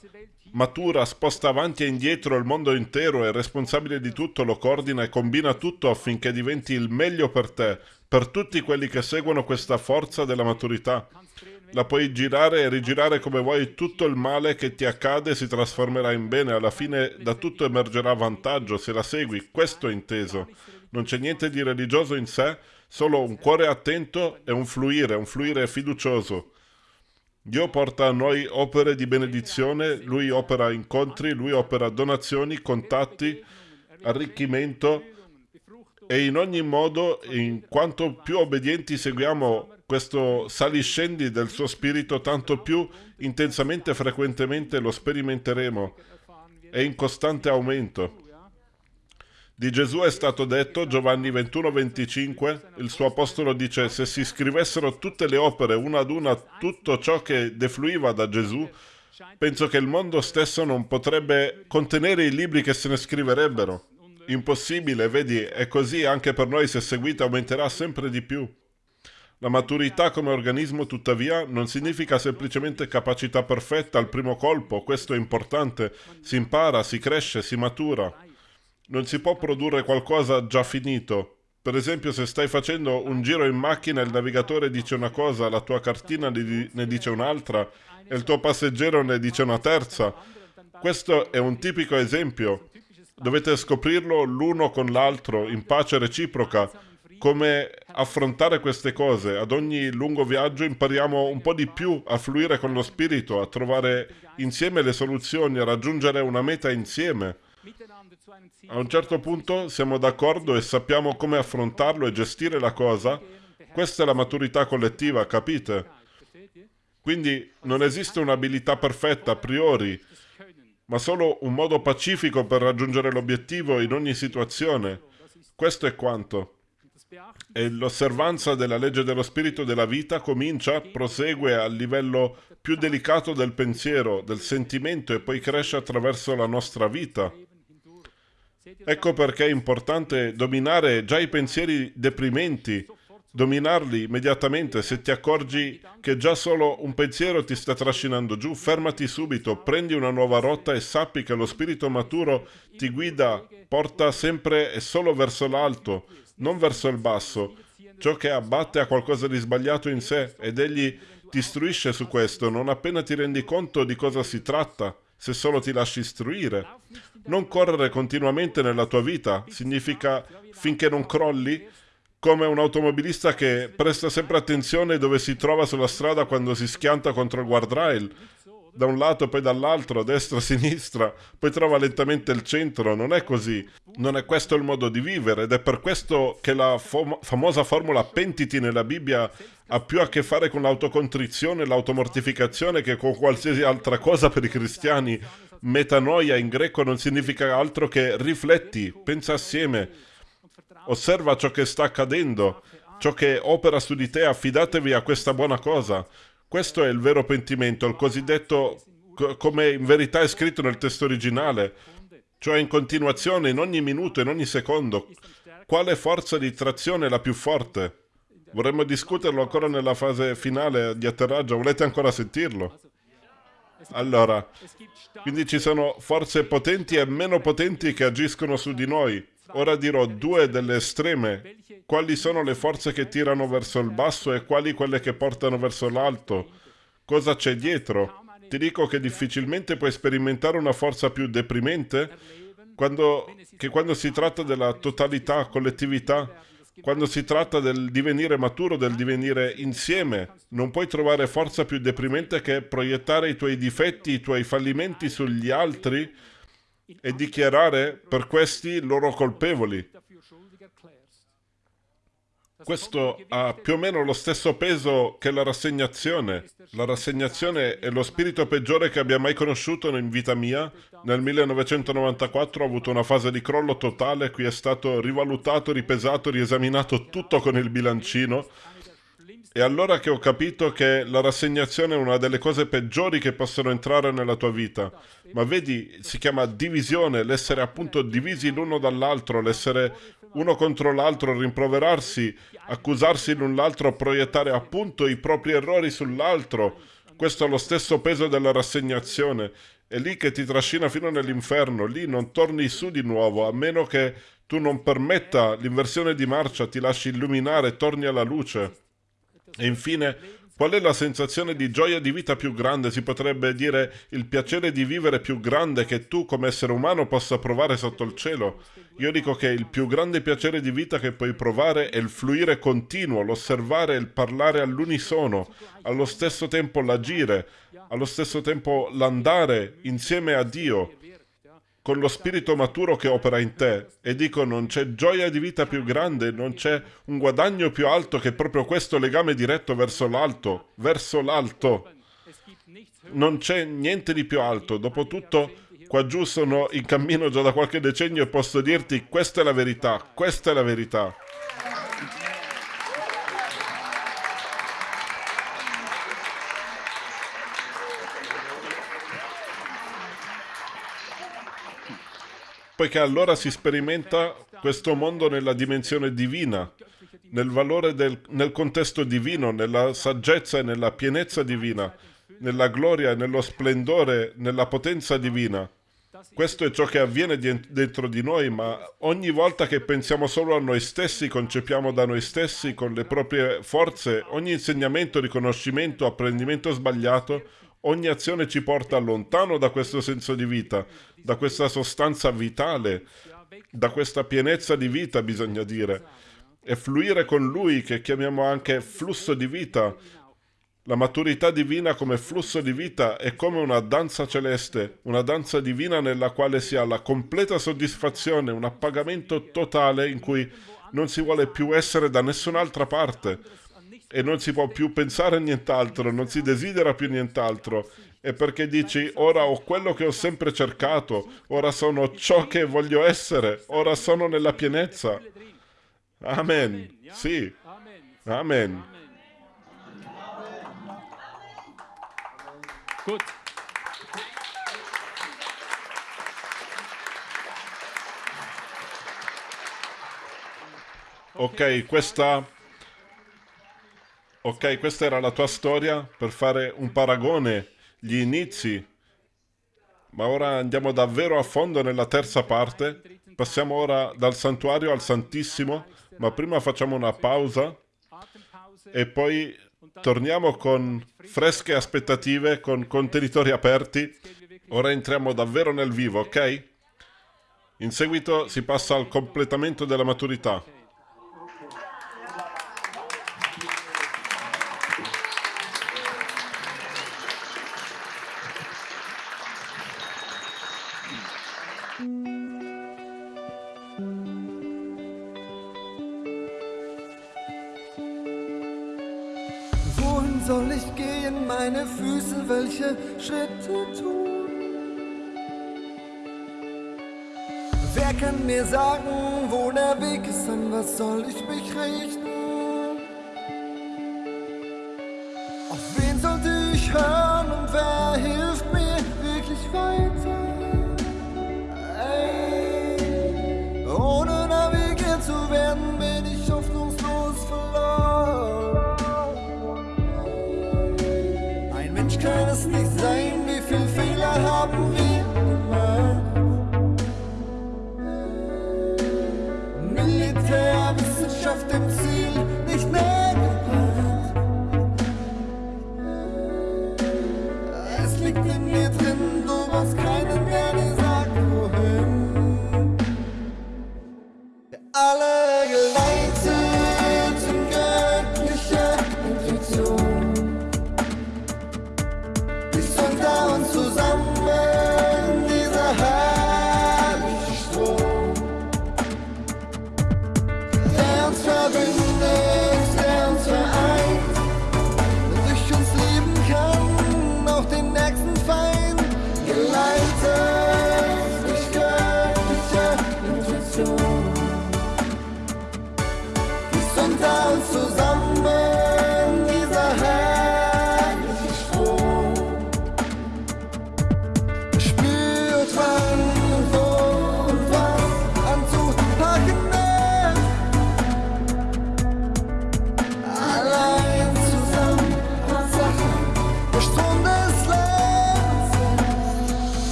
matura sposta avanti e indietro il mondo intero, è responsabile di tutto, lo coordina e combina tutto affinché diventi il meglio per te, per tutti quelli che seguono questa forza della maturità. La puoi girare e rigirare come vuoi, tutto il male che ti accade si trasformerà in bene, alla fine da tutto emergerà vantaggio se la segui, questo è inteso. Non c'è niente di religioso in sé, solo un cuore attento e un fluire, un fluire fiducioso. Dio porta a noi opere di benedizione, Lui opera incontri, Lui opera donazioni, contatti, arricchimento e in ogni modo, in quanto più obbedienti seguiamo questo saliscendi del suo spirito, tanto più intensamente e frequentemente lo sperimenteremo. È in costante aumento. Di Gesù è stato detto, Giovanni 21-25, il suo apostolo dice, se si scrivessero tutte le opere una ad una, tutto ciò che defluiva da Gesù, penso che il mondo stesso non potrebbe contenere i libri che se ne scriverebbero. Impossibile, vedi, è così anche per noi se seguite aumenterà sempre di più. La maturità come organismo, tuttavia, non significa semplicemente capacità perfetta al primo colpo, questo è importante, si impara, si cresce, si matura non si può produrre qualcosa già finito. Per esempio, se stai facendo un giro in macchina il navigatore dice una cosa, la tua cartina ne dice un'altra e il tuo passeggero ne dice una terza. Questo è un tipico esempio. Dovete scoprirlo l'uno con l'altro, in pace reciproca. Come affrontare queste cose. Ad ogni lungo viaggio impariamo un po' di più a fluire con lo spirito, a trovare insieme le soluzioni, a raggiungere una meta insieme. A un certo punto siamo d'accordo e sappiamo come affrontarlo e gestire la cosa. Questa è la maturità collettiva, capite? Quindi non esiste un'abilità perfetta a priori, ma solo un modo pacifico per raggiungere l'obiettivo in ogni situazione. Questo è quanto. E l'osservanza della legge dello spirito della vita comincia, prosegue al livello più delicato del pensiero, del sentimento e poi cresce attraverso la nostra vita. Ecco perché è importante dominare già i pensieri deprimenti, dominarli immediatamente. Se ti accorgi che già solo un pensiero ti sta trascinando giù, fermati subito, prendi una nuova rotta e sappi che lo spirito maturo ti guida, porta sempre e solo verso l'alto, non verso il basso. Ciò che abbatte a qualcosa di sbagliato in sé ed egli ti istruisce su questo non appena ti rendi conto di cosa si tratta se solo ti lasci istruire. Non correre continuamente nella tua vita significa finché non crolli, come un automobilista che presta sempre attenzione dove si trova sulla strada quando si schianta contro il guardrail, da un lato poi dall'altro, destra, sinistra, poi trova lentamente il centro, non è così. Non è questo il modo di vivere ed è per questo che la fam famosa formula pentiti nella Bibbia ha più a che fare con l'autocontrizione, l'automortificazione che con qualsiasi altra cosa per i cristiani. Metanoia in greco non significa altro che rifletti, pensa assieme, osserva ciò che sta accadendo, ciò che opera su di te, affidatevi a questa buona cosa. Questo è il vero pentimento, il cosiddetto, come in verità è scritto nel testo originale, cioè in continuazione, in ogni minuto, in ogni secondo. Quale forza di trazione è la più forte? Vorremmo discuterlo ancora nella fase finale di atterraggio, volete ancora sentirlo? Allora, quindi ci sono forze potenti e meno potenti che agiscono su di noi. Ora dirò due delle estreme. Quali sono le forze che tirano verso il basso e quali quelle che portano verso l'alto? Cosa c'è dietro? Ti dico che difficilmente puoi sperimentare una forza più deprimente quando, che quando si tratta della totalità, collettività, quando si tratta del divenire maturo, del divenire insieme. Non puoi trovare forza più deprimente che proiettare i tuoi difetti, i tuoi fallimenti sugli altri e dichiarare per questi loro colpevoli. Questo ha più o meno lo stesso peso che la rassegnazione. La rassegnazione è lo spirito peggiore che abbia mai conosciuto in vita mia. Nel 1994 ho avuto una fase di crollo totale, qui è stato rivalutato, ripesato, riesaminato tutto con il bilancino è allora che ho capito che la rassegnazione è una delle cose peggiori che possono entrare nella tua vita. Ma vedi, si chiama divisione, l'essere appunto divisi l'uno dall'altro, l'essere uno contro l'altro, rimproverarsi, accusarsi l'un l'altro, proiettare appunto i propri errori sull'altro. Questo è lo stesso peso della rassegnazione. È lì che ti trascina fino nell'inferno, lì non torni su di nuovo, a meno che tu non permetta l'inversione di marcia, ti lasci illuminare torni alla luce. E infine, qual è la sensazione di gioia di vita più grande? Si potrebbe dire il piacere di vivere più grande che tu come essere umano possa provare sotto il cielo. Io dico che il più grande piacere di vita che puoi provare è il fluire continuo, l'osservare e il parlare all'unisono, allo stesso tempo l'agire, allo stesso tempo l'andare insieme a Dio con lo spirito maturo che opera in te e dico non c'è gioia di vita più grande, non c'è un guadagno più alto che proprio questo legame diretto verso l'alto, verso l'alto. Non c'è niente di più alto. Dopotutto, qua giù sono in cammino già da qualche decennio e posso dirti questa è la verità, questa è la verità. Poiché allora si sperimenta questo mondo nella dimensione divina, nel valore del, nel contesto divino, nella saggezza e nella pienezza divina, nella gloria e nello splendore, nella potenza divina. Questo è ciò che avviene dentro di noi, ma ogni volta che pensiamo solo a noi stessi, concepiamo da noi stessi, con le proprie forze, ogni insegnamento, riconoscimento, apprendimento sbagliato, Ogni azione ci porta lontano da questo senso di vita, da questa sostanza vitale, da questa pienezza di vita, bisogna dire. E fluire con Lui, che chiamiamo anche flusso di vita. La maturità divina come flusso di vita è come una danza celeste, una danza divina nella quale si ha la completa soddisfazione, un appagamento totale in cui non si vuole più essere da nessun'altra parte e non si può più pensare a nient'altro, non si desidera più nient'altro. E perché dici, ora ho quello che ho sempre cercato, ora sono ciò che voglio essere, ora sono nella pienezza. Amen. Sì. Amen. Gut. Ok, questa Ok, questa era la tua storia per fare un paragone, gli inizi. Ma ora andiamo davvero a fondo nella terza parte. Passiamo ora dal santuario al Santissimo, ma prima facciamo una pausa e poi torniamo con fresche aspettative, con contenitori aperti. Ora entriamo davvero nel vivo, ok? In seguito si passa al completamento della maturità. Sagen, wo der Weg ist, an was soll ich mich richten?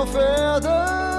confidence.